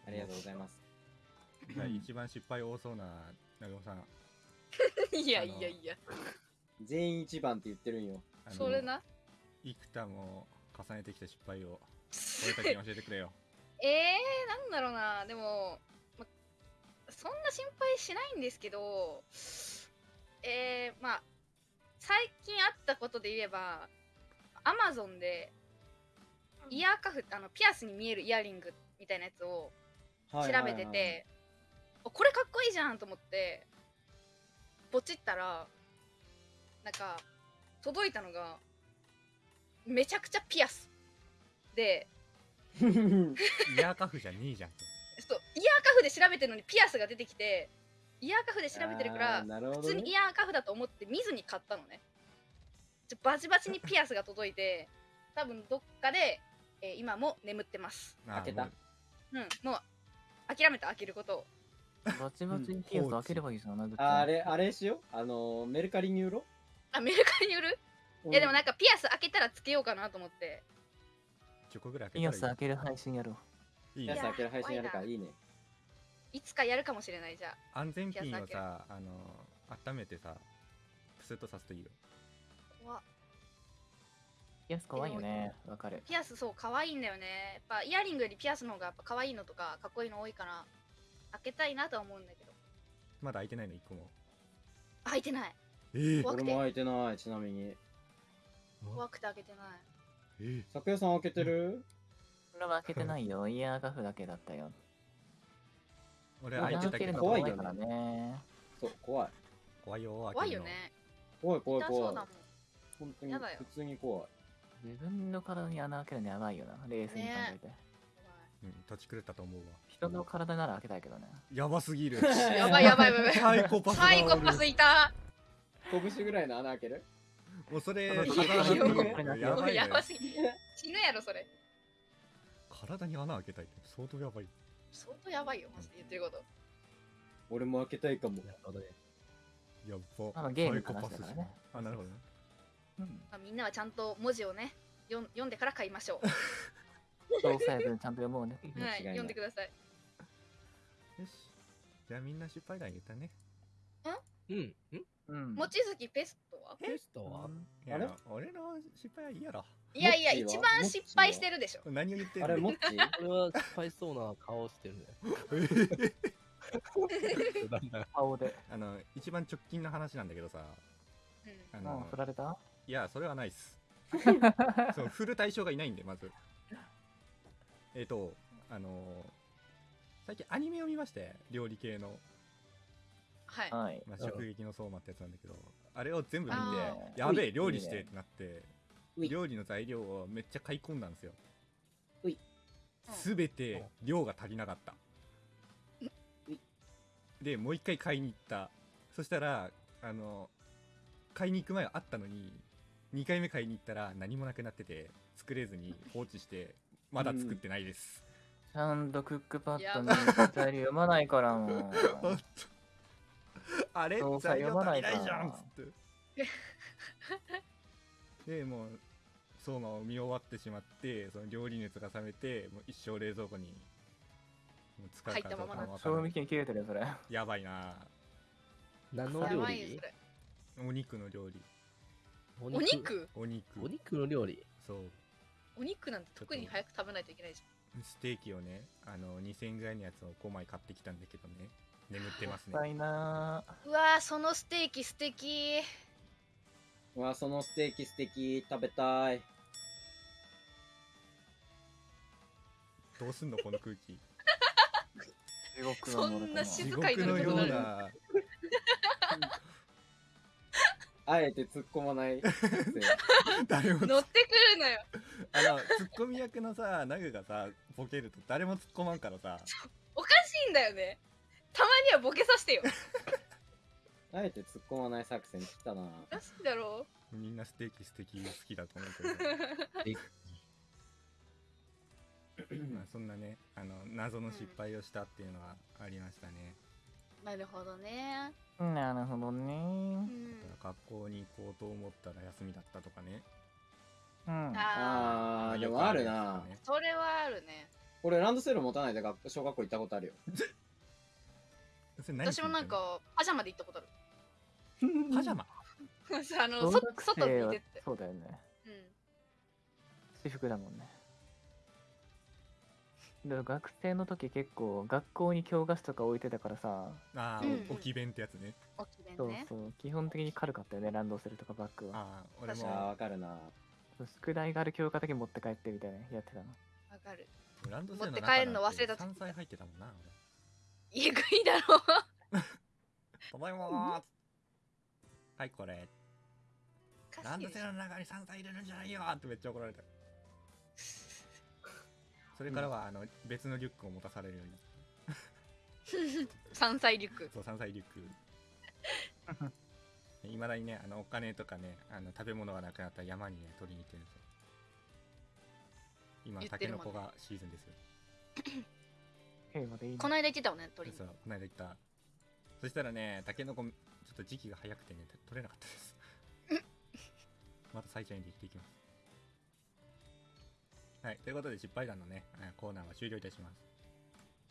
Speaker 3: ありがとうございます。
Speaker 1: じゃあ一番失敗多そうな長尾さん。
Speaker 2: いやいやいや。
Speaker 3: 全員一番って言ってるんよ。
Speaker 1: あの
Speaker 2: それな？
Speaker 1: 幾多も重ねてきた失敗を俺たちに教えてくれよ
Speaker 2: えー、なんだろうなでも、ま、そんな心配しないんですけどえー、まあ最近あったことで言えばアマゾンでイヤーカフあのピアスに見えるイヤリングみたいなやつを調べてて、あこれかっこいいじゃんと思ってポチったらなんか届いたのがめちゃくちゃピアスで。
Speaker 1: イヤーカフじゃねえじゃんと
Speaker 2: そうイヤーカフで調べてるのにピアスが出てきてイヤーカフで調べてるか
Speaker 3: あ
Speaker 2: ら普通にイヤーカフだと思って見ずに買ったのね。ちょバチバチにピアスが届いて 多分どっかで、えー今も眠ってます。
Speaker 1: あ
Speaker 3: 開けた。
Speaker 1: もう
Speaker 2: うんもう諦めた開けることを。
Speaker 5: バチバチにピアス開ければいいじゃん、なぐっちゃん
Speaker 3: ああれ、あれしよう？あのー、メルカリに売ろ
Speaker 2: あメルカリに売る
Speaker 3: う。
Speaker 2: いやでもなんかピアス開けたらつけようかなと思って。
Speaker 1: 10個ぐらい開
Speaker 5: ピアス
Speaker 1: けたら
Speaker 5: 開ける配信やろう。
Speaker 1: いいいいね
Speaker 3: ピアス開ける配信やるからいいね。
Speaker 2: いつかやるかもしれないじゃあ。
Speaker 1: 安全ピンをさあの温めてさプスッとさすといいよ。
Speaker 2: 怖っ。
Speaker 5: ピアス可愛いよね。わかる。
Speaker 2: ピアスそう可愛いんだよね。やっぱイヤリングよりピアスの方がやっぱ可愛いのとかかっこいいの多いから開けたいなとは思うんだけど。
Speaker 1: まだ開いてないの？1個も。
Speaker 2: 開いてない。
Speaker 1: ええ
Speaker 2: 怖くて。
Speaker 3: 俺も開いてない、ちなみに。
Speaker 2: 怖くて開けてない。
Speaker 1: ええ
Speaker 3: 昨夜さん開けてる？
Speaker 5: 俺は開けてないよ。イヤーガフだけだったよ。
Speaker 1: 俺
Speaker 3: あ
Speaker 1: 開いてたけど
Speaker 3: 怖い
Speaker 5: からね。
Speaker 3: そう、怖い。
Speaker 1: 怖いよ
Speaker 2: 怖いよね
Speaker 3: 怖い怖い怖い。本当に普通に怖い。
Speaker 5: 自分の体に穴開けるのやばいよな。冷静に考えて。
Speaker 1: うん土地狂ったと思うわ
Speaker 5: 人の体なら開けたいけどね。
Speaker 1: やばすぎる
Speaker 2: やばいやばいやばい
Speaker 1: サイコパスが
Speaker 2: サイコパスいた
Speaker 3: 拳ぐらいの穴開ける？
Speaker 1: もうそれ
Speaker 5: いや
Speaker 1: ば
Speaker 2: すぎ死ぬやろそれ
Speaker 1: 体に穴開けたいって相当やばい。
Speaker 2: 相当やばいよマジで。言ってること。
Speaker 3: 俺も開けたいかも。
Speaker 4: なるほどね。
Speaker 1: やっば。
Speaker 5: まあゲームの話だからね。
Speaker 1: あなるほどね。
Speaker 5: うん。
Speaker 2: まあ、みんなはちゃんと文字をね読ん読んでから買いましょう。
Speaker 5: 詳細文ちゃんと読もうね。
Speaker 2: はい
Speaker 3: 間違いない。
Speaker 2: 読んでください。
Speaker 1: よし。じゃあみんな失敗談言ったね。
Speaker 4: うん。ん。
Speaker 5: うん。
Speaker 2: 望月ペストは？
Speaker 4: テストは？
Speaker 1: いや
Speaker 3: あれ？
Speaker 1: 俺の失敗はいいやろ
Speaker 2: いやいや一番失敗してるでしょ。
Speaker 1: 何を言ってん
Speaker 3: あれ、
Speaker 1: の
Speaker 3: モッチ
Speaker 4: これは失敗そうな顔してるね。
Speaker 5: 顔で。
Speaker 1: あの一番直近の話なんだけどさ。
Speaker 2: うん。
Speaker 1: あの
Speaker 5: 振られた？
Speaker 1: いやそれはないっす。そう振る対象がいないんでまず。えっ、とあの最近アニメを見まして料理系の、
Speaker 2: はい。
Speaker 5: はい。
Speaker 1: まあ、
Speaker 4: うん。
Speaker 1: 食撃の相馬ってやつなんだけどあれを全部見
Speaker 2: あ
Speaker 1: てやべえ料理してってなって料理の材料をめっちゃ買い込んだんですよ。
Speaker 3: うい
Speaker 1: すべて量が足りなかった。でもう一回買いに行った。そしたらあの買いに行く前はあったのに2回目買いに行ったら何もなくなってて作れずに 放置してまだ作ってないです、
Speaker 5: ちゃんとクックパッド
Speaker 2: や。
Speaker 5: に材料読まないからも
Speaker 1: ほんとあれ材料足り
Speaker 5: 読まないか
Speaker 1: ないじゃんっつって でもう相馬を見終わってしまってその料理熱が冷めてもう一生冷蔵庫にもう使うかどうかもわ
Speaker 5: う。
Speaker 1: からな。い
Speaker 5: 賞味期限切れてるよ、それ。
Speaker 1: やばいな。
Speaker 2: や
Speaker 4: 何の料理？
Speaker 2: ばいよそれ。
Speaker 1: お肉の料理。
Speaker 4: お
Speaker 2: お肉？
Speaker 1: お肉。
Speaker 4: お肉の料理？
Speaker 1: そう。
Speaker 2: お肉なんて特に早く食べないといけないじ
Speaker 1: ステーキをねあの2000円ぐらいのやつを5枚買ってきたんだけどね。眠ってますね。
Speaker 5: もったいな
Speaker 2: ゃんうわーそのステーキ素敵
Speaker 3: うわ、そのステーキ素敵、食べたい。
Speaker 1: どうすんのこの空気。
Speaker 5: 地獄
Speaker 2: そんな
Speaker 1: 地
Speaker 2: 静かに
Speaker 1: 獄のよう
Speaker 2: なる。
Speaker 1: な
Speaker 3: あえて突っ込まない。
Speaker 1: 誰も
Speaker 2: 乗ってくるのよ。
Speaker 1: あのツッコミ役のさナグがさボケると誰も突っ込まんからさ。
Speaker 2: おかしいんだよね。たまにはボケさせてよ
Speaker 3: あえて突っ込まない作戦来たな。
Speaker 2: おかしいだろ？
Speaker 1: みんなステーキ素敵好きだと思うけど。まあそんなねあの謎の失敗をしたっていうのはありましたね、
Speaker 2: なるほどね。
Speaker 5: なるほど
Speaker 2: う
Speaker 5: ね。
Speaker 2: ん。
Speaker 1: だから学校に行こうと思ったら休みだったとかね。
Speaker 5: うん。
Speaker 2: あ
Speaker 3: あー、でもある
Speaker 1: や
Speaker 3: な
Speaker 2: それはあるね。
Speaker 3: 俺、ランドセル持たないで学小学校行ったことあるよ。
Speaker 1: それ何
Speaker 2: 私もなんかパジャマで行ったことある
Speaker 1: パジャマ。
Speaker 2: あのそ外に出て。
Speaker 5: そうだよね。
Speaker 2: うん。
Speaker 5: 私服だもんね。でも学生の時結構学校に教科書とか置いてたからさ、
Speaker 1: ああ、
Speaker 2: うん
Speaker 1: 置き弁ってやつね。
Speaker 2: おき弁
Speaker 5: そう
Speaker 2: ね
Speaker 5: そう、基本的に軽かったよね、ランドセルとかバッグは。
Speaker 1: ああ俺
Speaker 3: あー、
Speaker 1: も
Speaker 3: わかるな。
Speaker 5: 宿題がある教科だけ持って帰ってみたいなやってたの。
Speaker 2: わかる。
Speaker 1: ランドセルの
Speaker 2: 持って帰るの忘れた
Speaker 1: 山菜入ってたもんな
Speaker 2: えぐいだろ。
Speaker 1: 俺ただいまーはいこれ。ランドセルの中に山菜入れるんじゃないよーってめっちゃ怒られた。それからは、あの別のリュックを持たされるように。
Speaker 2: 山菜リュック。
Speaker 1: そう山菜リュック。いまだにねあのお金とかねあの食べ物がなくなったら山にね取りに行ってるんですよ。今タケノコがシーズンですよ。
Speaker 2: この間言ってたもんね鳥
Speaker 1: そうこの間言った。そしたらねタケノコちょっと時期が早くてね取れなかったです。また最初にできていきます。はいということで失敗談のねえーコーナーは終了いたします。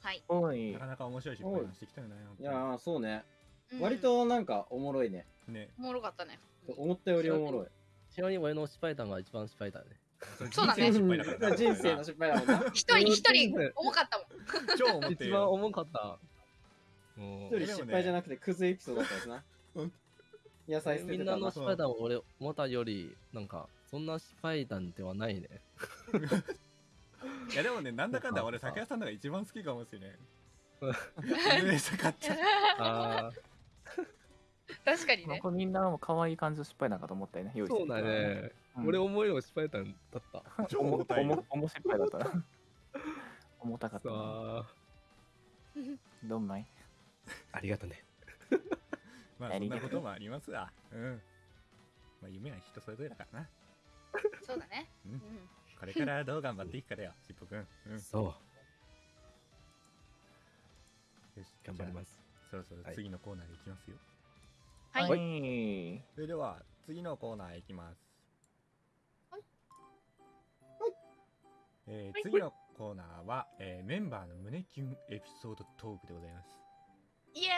Speaker 2: はい、
Speaker 5: おい。
Speaker 1: なかなか面白い失敗談してきたよね
Speaker 3: い。やー、そうね。
Speaker 2: うん。
Speaker 3: 割となんかおもろいね。
Speaker 1: ね。
Speaker 2: おもろかったね。
Speaker 3: 思ったよりおもろい。
Speaker 4: ちなみに俺の失敗談が一番失敗だね。
Speaker 2: そうだね。
Speaker 1: 人生の失敗だ
Speaker 3: もんな。
Speaker 2: 一人一
Speaker 4: うん
Speaker 2: 人重かったもん。
Speaker 1: 超思って
Speaker 4: 一
Speaker 1: る
Speaker 4: 番重かった。
Speaker 3: 一人失敗じゃなくてクズエピソードだったやつな。
Speaker 1: うん。
Speaker 3: 野菜捨て
Speaker 4: みんなの
Speaker 3: てたな。
Speaker 4: 失敗談を俺思ったより、なんか、そんな失敗談ではないね。
Speaker 1: いやでもねなんだかんだ俺酒屋さんのが一番好きかもしれん。
Speaker 4: うん
Speaker 1: めっちゃ買っちゃう
Speaker 4: あ
Speaker 5: まあ
Speaker 2: 確かにね。
Speaker 5: これみんなも可愛い感じの失敗なんかと思ったよね用
Speaker 4: あ、
Speaker 5: 意して
Speaker 4: そうだね。
Speaker 5: うん。
Speaker 4: 俺思いの失敗談だった。
Speaker 1: 超重たいよ
Speaker 5: 重重失敗だったな。重たかった
Speaker 4: さ
Speaker 5: な
Speaker 4: あ、
Speaker 5: どんまい？
Speaker 4: ありがとね。
Speaker 1: まあそんなこともありますわ。うん。まあ夢は人それぞれだからな。
Speaker 2: そうだね。
Speaker 1: うん。
Speaker 2: うん。
Speaker 1: これからどう頑張っていくかだよしっぽくんうん。
Speaker 4: そう、
Speaker 1: よし
Speaker 4: 頑張ります。
Speaker 1: そろそろ
Speaker 4: はい。
Speaker 1: 次のコーナーでいきますよ、
Speaker 2: はい、
Speaker 5: はい。
Speaker 1: それでは次のコーナーいきます。
Speaker 2: はい。
Speaker 1: えー
Speaker 2: はい。
Speaker 1: 次のコーナーは、えーメンバーの胸キュンエピソードトークでございます、
Speaker 2: イエ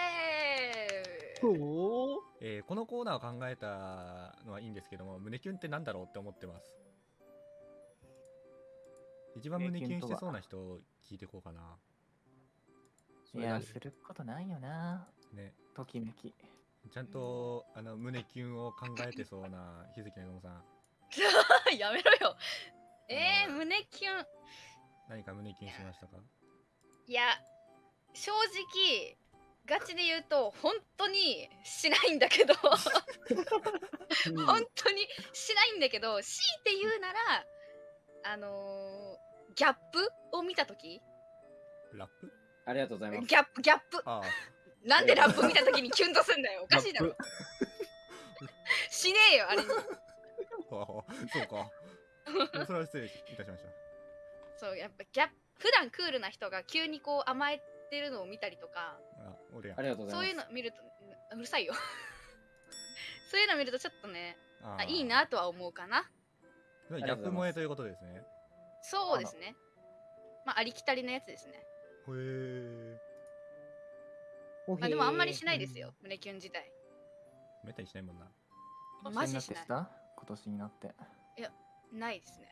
Speaker 2: ーイ。
Speaker 4: お
Speaker 1: えーこのコーナーを考えたのはいいんですけども胸キュンってなんだろうって思ってます。一番胸キュンしてそうな人を聞いていこうかな。い
Speaker 5: やすることないよな。
Speaker 1: ね。
Speaker 5: ときめき。
Speaker 1: ちゃんとあの胸キュンを考えてそうな日月のごさん。
Speaker 2: やめろよ。えー、胸キュン。
Speaker 1: 何か胸キュンしましたか？
Speaker 2: いや正直ガチで言うと本当にしないんだけど。本当にしないんだけど強いて言うならあのー、ギャップを見た時。
Speaker 1: ラップ？
Speaker 3: ありがとうございます。
Speaker 2: ギャップギャップ。なんでラップ見た時にキュンとすんだよ。おかしいだろ。しねえよあれに。
Speaker 1: ああそうか。それは失礼いたしました。
Speaker 2: そうやっぱギャップ普段クールな人が急にこう甘えてるのを見たりとか
Speaker 1: あ俺や
Speaker 3: ありがとうござ
Speaker 2: そういう
Speaker 3: います。
Speaker 2: の見るとうるさいよ。そういうの見るとちょっとね
Speaker 1: あ
Speaker 2: あいいなとは思うかな。
Speaker 1: ギャップ萌えということですね。
Speaker 2: そうですね。まあありきたりのやつですね。
Speaker 1: へえ
Speaker 2: まあでもあんまりしないですよ胸キュン自体。
Speaker 1: めったにしないもんな。
Speaker 2: マジしない
Speaker 5: 今年になってした今年になって。
Speaker 2: ないですね。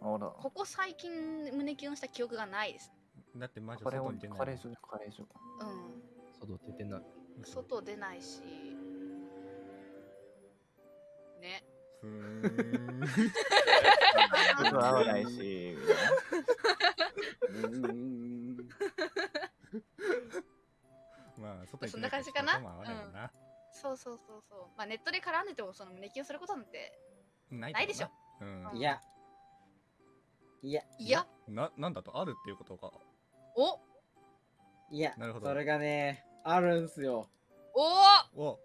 Speaker 5: あら。
Speaker 2: ここ最近胸キュンした記憶がないです。
Speaker 1: だってマジ
Speaker 5: カレーを
Speaker 1: 外に出ない
Speaker 5: カレー所カレー所
Speaker 2: う
Speaker 4: 外出てない。
Speaker 2: ん。外出ないし。ね。
Speaker 1: ふーん。
Speaker 5: 外合わないし。みたいな
Speaker 3: うーん。
Speaker 1: まあ外に
Speaker 2: そんな感じかな
Speaker 1: 人とも合わないもんな。
Speaker 2: そうそうそうそうまあネットで絡んでてもその胸キュンすることなんて
Speaker 1: ない
Speaker 2: な。いでしょ。
Speaker 1: うん。
Speaker 3: いや。いや。
Speaker 2: いや。
Speaker 1: ななんだと？あるっていうことか
Speaker 2: お。
Speaker 3: いや
Speaker 1: なるほど。
Speaker 3: それがね、あるんすよ。
Speaker 2: お
Speaker 1: お。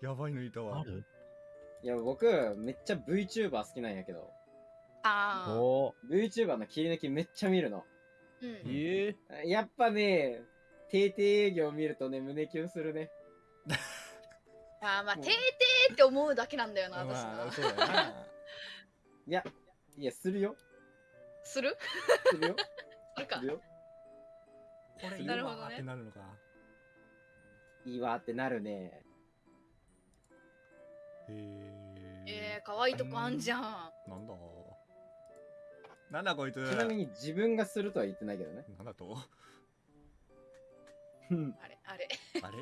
Speaker 1: やばいのいたわ。
Speaker 4: ある？
Speaker 3: いや、僕、めっちゃ VTuber 好きなんやけど、
Speaker 2: あー。
Speaker 4: お。
Speaker 3: VTuber の切り抜きめっちゃ見るの。
Speaker 2: うん。
Speaker 4: ええ
Speaker 3: やっぱね、定定営業見るとね、胸キュンするね。
Speaker 2: あーまあ
Speaker 3: もう。
Speaker 2: てーてーって思うだけなんだよな私な
Speaker 1: まあそうだな。
Speaker 3: いや、いや、するよ。
Speaker 2: する？
Speaker 3: するよ。
Speaker 2: するか。
Speaker 3: するよ。
Speaker 1: これいい
Speaker 2: なるほどね。
Speaker 1: わってなるのか
Speaker 3: いいわってなるね。
Speaker 1: へえ
Speaker 2: えー、可愛いとこあんじゃん。
Speaker 1: なんだ。なんだこいつ。
Speaker 3: ちなみに自分がするとは言ってないけどね。
Speaker 1: なんだと？
Speaker 3: うん。
Speaker 2: あれあれ。
Speaker 1: あれ？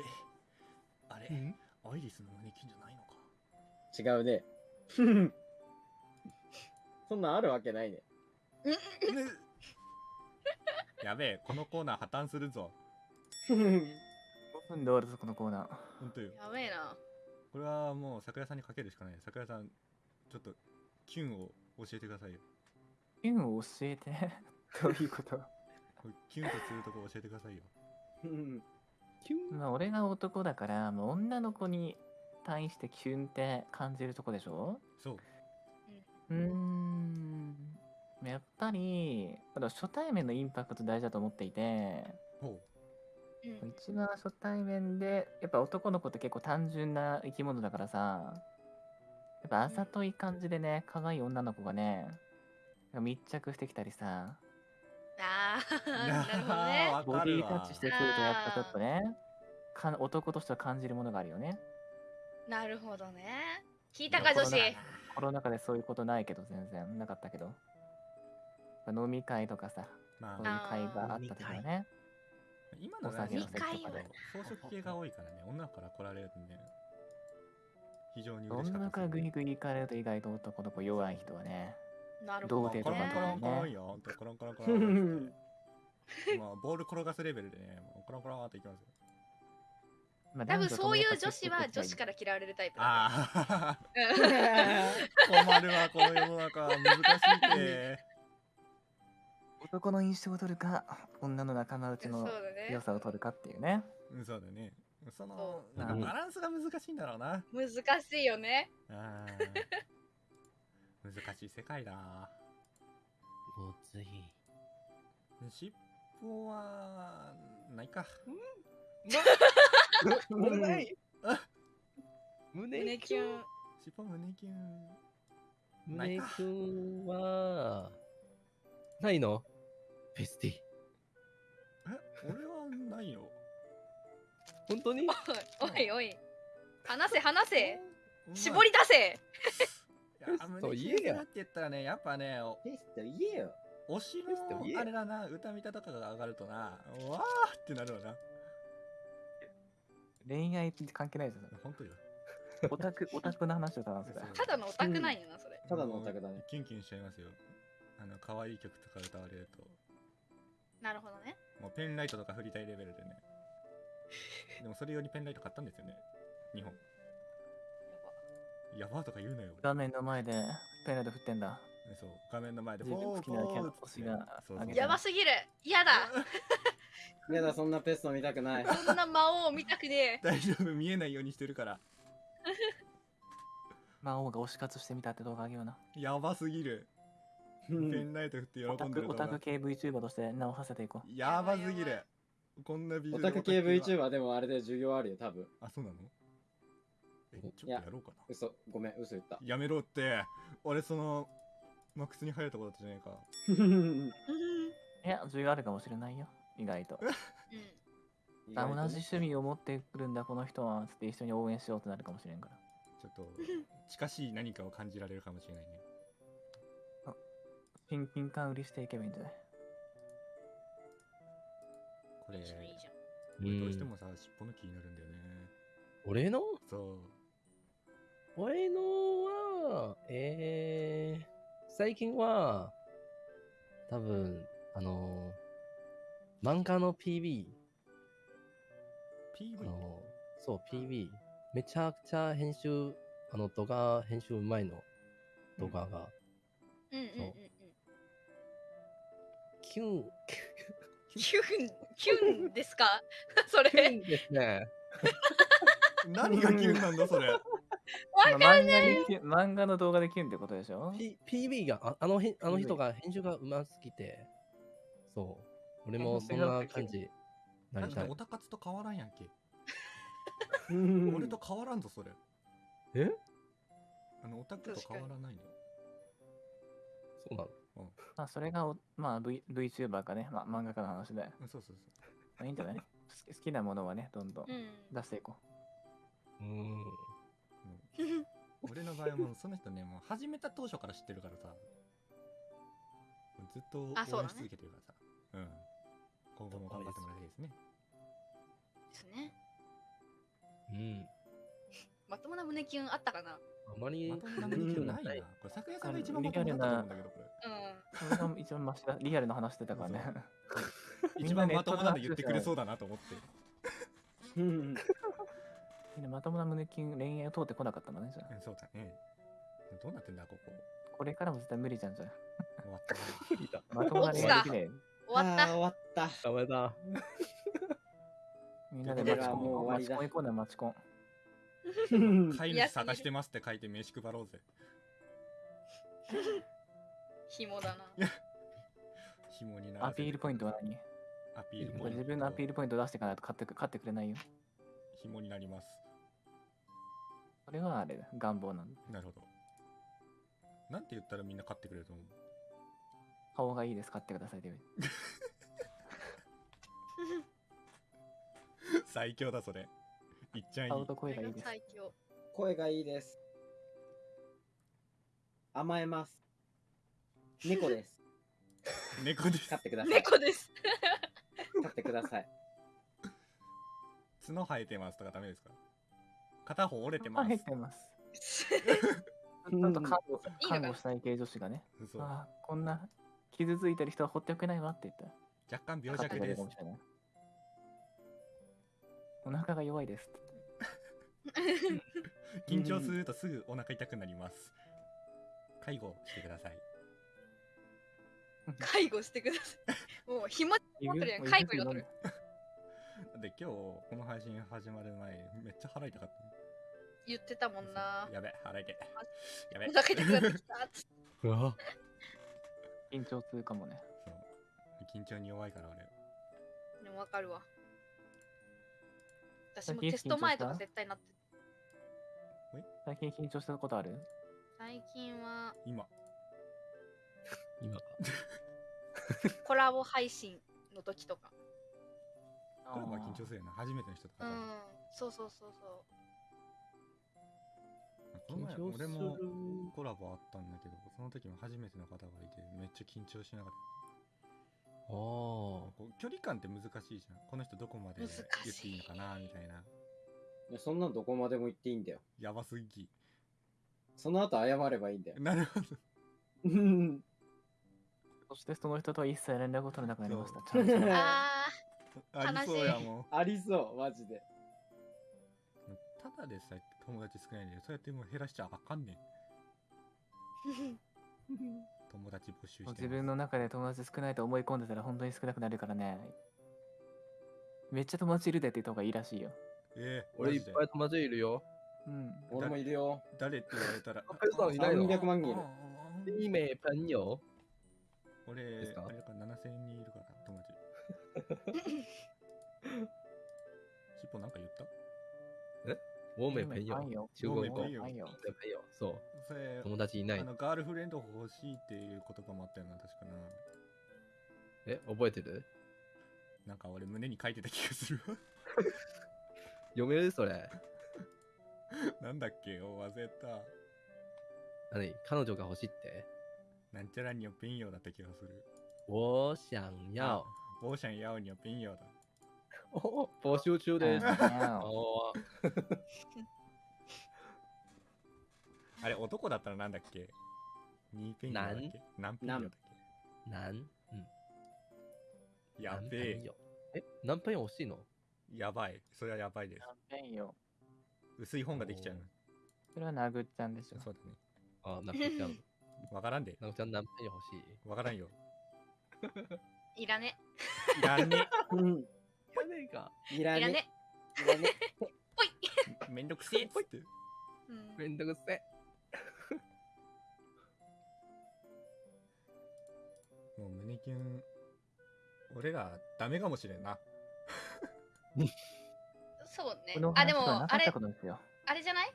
Speaker 1: あれ？
Speaker 4: ん？
Speaker 1: アイリスの胸キュンじゃないのか？
Speaker 3: 違うね。そんなんあるわけないね。
Speaker 1: ね。やべえこのコーナー破綻するぞ
Speaker 3: ふん
Speaker 5: 5分で終わるぞこのコーナー。
Speaker 1: ほんとよ。
Speaker 2: やべえな。
Speaker 1: これはもう桜さんにかけるしかない。桜さんちょっとキュンを教えてくださいよ。
Speaker 5: キュンを教えて？どういうこと？
Speaker 1: これキュンとするとこ教えてくださいよ。
Speaker 3: ふん。
Speaker 4: キュン？
Speaker 5: まあ俺が男だからもう女の子に対してキュンって感じるとこでしょ？
Speaker 1: そう。
Speaker 5: うーん。やっぱり、あの初対面のインパクト大事だと思っていて、
Speaker 1: ほ
Speaker 2: うん。
Speaker 5: 一番初対面で、やっぱ男の子って結構単純な生き物だからさ、やっぱあざとい感じでね、可愛い女の子がね、密着してきたりさ、
Speaker 2: あ
Speaker 1: う
Speaker 2: ーなるほどね。
Speaker 1: わ
Speaker 5: ボディタッチしてくるとやっぱちょっとね、か男としては感じるものがあるよね。
Speaker 2: なるほどね。聞いたか女子？
Speaker 5: コロナ禍でそういうことないけど全然なかったけど。飲み会とかさ、
Speaker 1: ま
Speaker 5: そういう
Speaker 1: あ
Speaker 5: 会があった時はね。
Speaker 1: 今の
Speaker 5: お酒の
Speaker 2: 席とかで
Speaker 1: 装飾系が多いからね。女から来られるんで非常に
Speaker 5: そ
Speaker 1: 嬉しかったです
Speaker 5: グイグイ行かれると意外と男の子弱い人はね。
Speaker 2: なる
Speaker 5: 童
Speaker 2: ほど
Speaker 1: コロン
Speaker 5: 貞とか
Speaker 2: ね
Speaker 1: コロンコロンよほんとコロンコロンコロンってまあボール転がすレベルでねコロンコロンっていきますよ
Speaker 5: まあ
Speaker 2: 多分そういう女
Speaker 5: 男
Speaker 2: 子は女子から嫌われるタイプだ
Speaker 1: 困るわこの世の中難しいって
Speaker 5: 男の印象を取るか、女の仲間内の良さを取るかっていうね。
Speaker 1: うんそうだね。その
Speaker 2: そ
Speaker 1: なんかバランスが難しいんだろうな。
Speaker 2: 難しいよね。
Speaker 1: 難しい世界だ。
Speaker 4: ごつい。
Speaker 1: 尻尾はないか。
Speaker 4: 胸い胸
Speaker 2: 胸キュン
Speaker 1: 尻尾胸キュンないか
Speaker 4: 胸キュンは、ないの？フェスティ。
Speaker 1: え俺はないよ。
Speaker 4: 本当に？
Speaker 2: おいおいおい。話せ話せ。
Speaker 1: うん。
Speaker 2: 絞り出せ。
Speaker 1: いや
Speaker 4: そう言えや
Speaker 1: ュンだって言ったらねやっぱねお
Speaker 3: テスト言えよ。
Speaker 1: 推しのあれだな歌見たとかが上がるとなわーってなるわな。
Speaker 5: 恋愛って関係ないですよ。
Speaker 1: 本当よ。
Speaker 5: オタク、オタクの話だからそれ。
Speaker 2: ただのオタクなんよなそれ。
Speaker 3: ただのオタクだね。
Speaker 1: キュンキュンしちゃいますよあの可愛い曲とか歌われると。
Speaker 2: なるほどね。
Speaker 1: もうペンライトとか振りたいレベルでね。でもそれ用にペンライト買ったんですよね。日本。やば。ーとか言うなよ。
Speaker 5: 画面の前でペンライト振ってんだ。
Speaker 1: そう。画面の前で
Speaker 5: 自分
Speaker 1: フォー
Speaker 5: 好きなキャラが
Speaker 1: そうそう
Speaker 5: あげた
Speaker 2: やばすぎる。嫌だ。
Speaker 3: やだ、そんなペスト見たくない。
Speaker 2: そんな魔王見たくね
Speaker 1: 大丈夫見えないようにしてるから。
Speaker 5: 魔王が推し活してみたって動画あげような。
Speaker 1: やばすぎるペンライト振って喜
Speaker 5: オタク
Speaker 1: んでる
Speaker 5: オタク系 VTuber として名を馳せていこう。
Speaker 1: やばすぎるこんなビジ
Speaker 3: オタク系 VTuber でもあれで授業あるよ、多分。
Speaker 1: あそうなの？えちょっと
Speaker 3: いや
Speaker 1: やろうかな
Speaker 3: 嘘、ごめん、嘘言った。
Speaker 1: やめろって俺そのマックスに入るとこだったじゃねえか
Speaker 5: いや、授業あるかもしれないよ。意外と。
Speaker 2: うん
Speaker 5: あ同じ趣味を持ってくるんだ、この人は。つって一緒に応援しようってなるかもしれんから。
Speaker 1: ちょっと近しい何かを感じられるかもしれないね
Speaker 5: ピンピン缶売りしていけばいいんじゃない？
Speaker 1: これ
Speaker 2: いい
Speaker 1: 俺どうしてもさ尻尾の気になるんだよね。
Speaker 4: 俺の？
Speaker 1: そう。
Speaker 4: 俺のは、えー、最近は、多分、あの漫画の PV、あ
Speaker 1: PV
Speaker 4: のそう、PV、めちゃくちゃ編集、あの動画編集うまいの。動画が、
Speaker 2: うんうんうん。う。ん
Speaker 4: キュン、
Speaker 2: キュンキュンですか？それ。
Speaker 4: キュンですね。
Speaker 1: 何がキュンなんだそれ。
Speaker 2: わ
Speaker 5: まあ漫画にキュン漫画の動画でキュンってことでしょ
Speaker 4: ？P、PV がああのへんあの人が編集がうますぎて、そう、俺もそんな感じなりたい。
Speaker 1: だってオ。タ活と変わらんやんけ。
Speaker 3: 俺
Speaker 1: 俺と変わらんぞそれ。
Speaker 4: え？
Speaker 1: あのオタクと変わらないの。
Speaker 4: そうなの？
Speaker 5: まあ、それがお、まあ、v、VTuber かね、まあ、漫画家の話で。ま
Speaker 1: うんそうそう。そ
Speaker 5: あ、いいんじゃない？好き好きなものはね、どんどん
Speaker 2: うん。
Speaker 5: 出していこ
Speaker 4: う。ーん。
Speaker 1: う、うん。俺の場合はもうその人ねもう始めた当初から知ってるからさ。ずっと応援し
Speaker 2: あそうだね。
Speaker 1: 続けてるからさ。うん。今後も頑張ってもらいたいですね。
Speaker 2: ですね。
Speaker 4: うん。
Speaker 2: まともな胸キュンあったかな？
Speaker 4: あまり
Speaker 1: まともなないなこれ昨夜さんが一番まともだったと思うんだけどこれ
Speaker 2: うん
Speaker 5: う。それが一番マシだ。リアルな話してたからね。
Speaker 1: 一番まともなの言ってくれそうだなと思って
Speaker 5: みんなまともな胸キュン恋愛を通ってこなかったんだね、じゃあ。
Speaker 1: うんそうだねどうなってんだここ
Speaker 5: これからも絶対無理じゃんじゃん。
Speaker 1: 終わったな
Speaker 4: 無理だ。
Speaker 5: まともな恋愛できねえよ。
Speaker 2: 終わった
Speaker 3: 終わった。
Speaker 4: ダメだ。
Speaker 5: みんなでマチコン。マチコン行こうね、マチコン。
Speaker 1: 飼い主探してますって書いて名刺配ろうぜ。
Speaker 2: 紐だな。
Speaker 1: 紐にな
Speaker 5: アピールポイントは何？
Speaker 1: アピールポイント。
Speaker 5: 自分のアピールポイント出していかないと買ってく買ってくれないよ？
Speaker 1: 紐になります。
Speaker 5: それはあれだ、願望なの。
Speaker 1: なるほど。なんて言ったらみんな買ってくれると思う？
Speaker 5: 顔がいいです、買ってくださいって言う。
Speaker 1: 最強だそれいっちゃんいい
Speaker 5: 顔と声がいいです。
Speaker 2: 最強。
Speaker 3: 声がいいです。甘えます。猫です。
Speaker 1: 猫です
Speaker 3: 飼ってください。
Speaker 2: 猫です。
Speaker 3: 飼ってください。
Speaker 1: 角生えてますとかダメですか？片方折れてます
Speaker 5: 入ってます。ち
Speaker 3: うん
Speaker 5: ょっと看護看護したい系女子がね、
Speaker 1: 嘘
Speaker 5: ああ、こんな傷ついてる人は放っておけないわって言ったら、
Speaker 1: 若干病弱です
Speaker 5: るかもしれない。お腹が弱いですって。
Speaker 1: 緊張するとすぐお腹痛くなります介護してください
Speaker 2: 介護してください。もう紐持ってるやん。介護になってる。
Speaker 1: で今日この配信始まる前めっちゃ腹痛かった
Speaker 2: 言ってたもんな。
Speaker 1: やべ腹痛いやべ
Speaker 2: お腹痛くなってきた。つって
Speaker 4: うわ
Speaker 5: 緊張するかもね。
Speaker 1: そう緊張に弱いから俺
Speaker 2: でもわかるわ。私
Speaker 5: 最近
Speaker 2: もテスト前とか
Speaker 5: 緊張した？
Speaker 2: 絶対なってる。
Speaker 5: 最近緊張したことある？
Speaker 2: 最近は
Speaker 1: 今
Speaker 4: 今か。
Speaker 2: コラボ配信の時とか。
Speaker 1: これまあ緊張するよな初めての人とかさ、
Speaker 2: うん。そうそうそうそ
Speaker 1: この前
Speaker 4: 緊張する
Speaker 1: 俺もコラボあったんだけどその時も初めての方がいてめっちゃ緊張しながら。こう距離感って難しいじゃん。この人どこまで言っていいのかなみたいな。い
Speaker 3: やそんなんどこまでも言っていいんだよ。
Speaker 1: やばすぎ。
Speaker 3: その後謝ればいいんだよ。
Speaker 1: なるほど。
Speaker 3: うん。
Speaker 5: そしてその人とは一切連絡を取れなくなりました。
Speaker 3: そう。
Speaker 5: ちゃんと
Speaker 2: う。あ
Speaker 1: ありそうやもん。
Speaker 3: ありそう、マジで。
Speaker 1: ただでさえ友達少ないんでそうやってもう減らしちゃあかんねん 友達募集して
Speaker 5: 自分の中で友達少ないと思い込んでたら本当に少なくなるからね。めっちゃ友達いるでって言った方がいいらしいよ。
Speaker 1: えー、
Speaker 4: 俺いっぱい友達いるよ。
Speaker 5: うん。
Speaker 3: 俺もいるよ。
Speaker 1: 誰？って言われたら
Speaker 4: ペルソナいないの
Speaker 3: ？300万人いる。
Speaker 4: い名朋友
Speaker 1: 俺
Speaker 4: ですか？
Speaker 1: あれか7000人いるから友達しっぽなんか言った？
Speaker 4: 我没朋友。中国語。的朋友。そう。
Speaker 1: それ
Speaker 4: 友達いない
Speaker 1: あ。のガールフレンド欲しいっていう言葉もあったよな確かな
Speaker 4: え、覚えてる
Speaker 1: なんか俺胸に書いてた気がするわ
Speaker 4: 読めるそれ。
Speaker 1: なんだっけお忘れた
Speaker 4: 何彼女が欲しいって
Speaker 1: なんちゃらによペンヨだった気がする
Speaker 4: 我想要。
Speaker 1: オーシャンヤオによペンヨだ
Speaker 4: お 募集中です。
Speaker 5: あ
Speaker 1: れ男だったらなんだっけ？ニーペンヨだっけ？何ペンヨだっ
Speaker 4: 男うん。
Speaker 1: けやべえ。
Speaker 4: え、何朋友欲しいの？
Speaker 1: やばい。それはやばいです。
Speaker 5: キャンペーンよ？
Speaker 1: 薄い本ができちゃうの。
Speaker 5: それは殴っちゃうんでしょ。
Speaker 1: そうだね。
Speaker 4: あ、なくちゃん。
Speaker 1: わからんで。
Speaker 4: なくちゃん何朋友欲しい？
Speaker 1: わからんよ。
Speaker 2: いらね。
Speaker 1: いらん。ね
Speaker 3: うん。
Speaker 4: やねえか。
Speaker 3: いらね
Speaker 2: いらね。
Speaker 3: いらね。
Speaker 1: めんどくせえっつって
Speaker 2: うん
Speaker 4: めんどくせえ。
Speaker 1: もう胸キュン俺らダメかもしれんな
Speaker 2: そうね。あ、でもあれ。あれじゃない？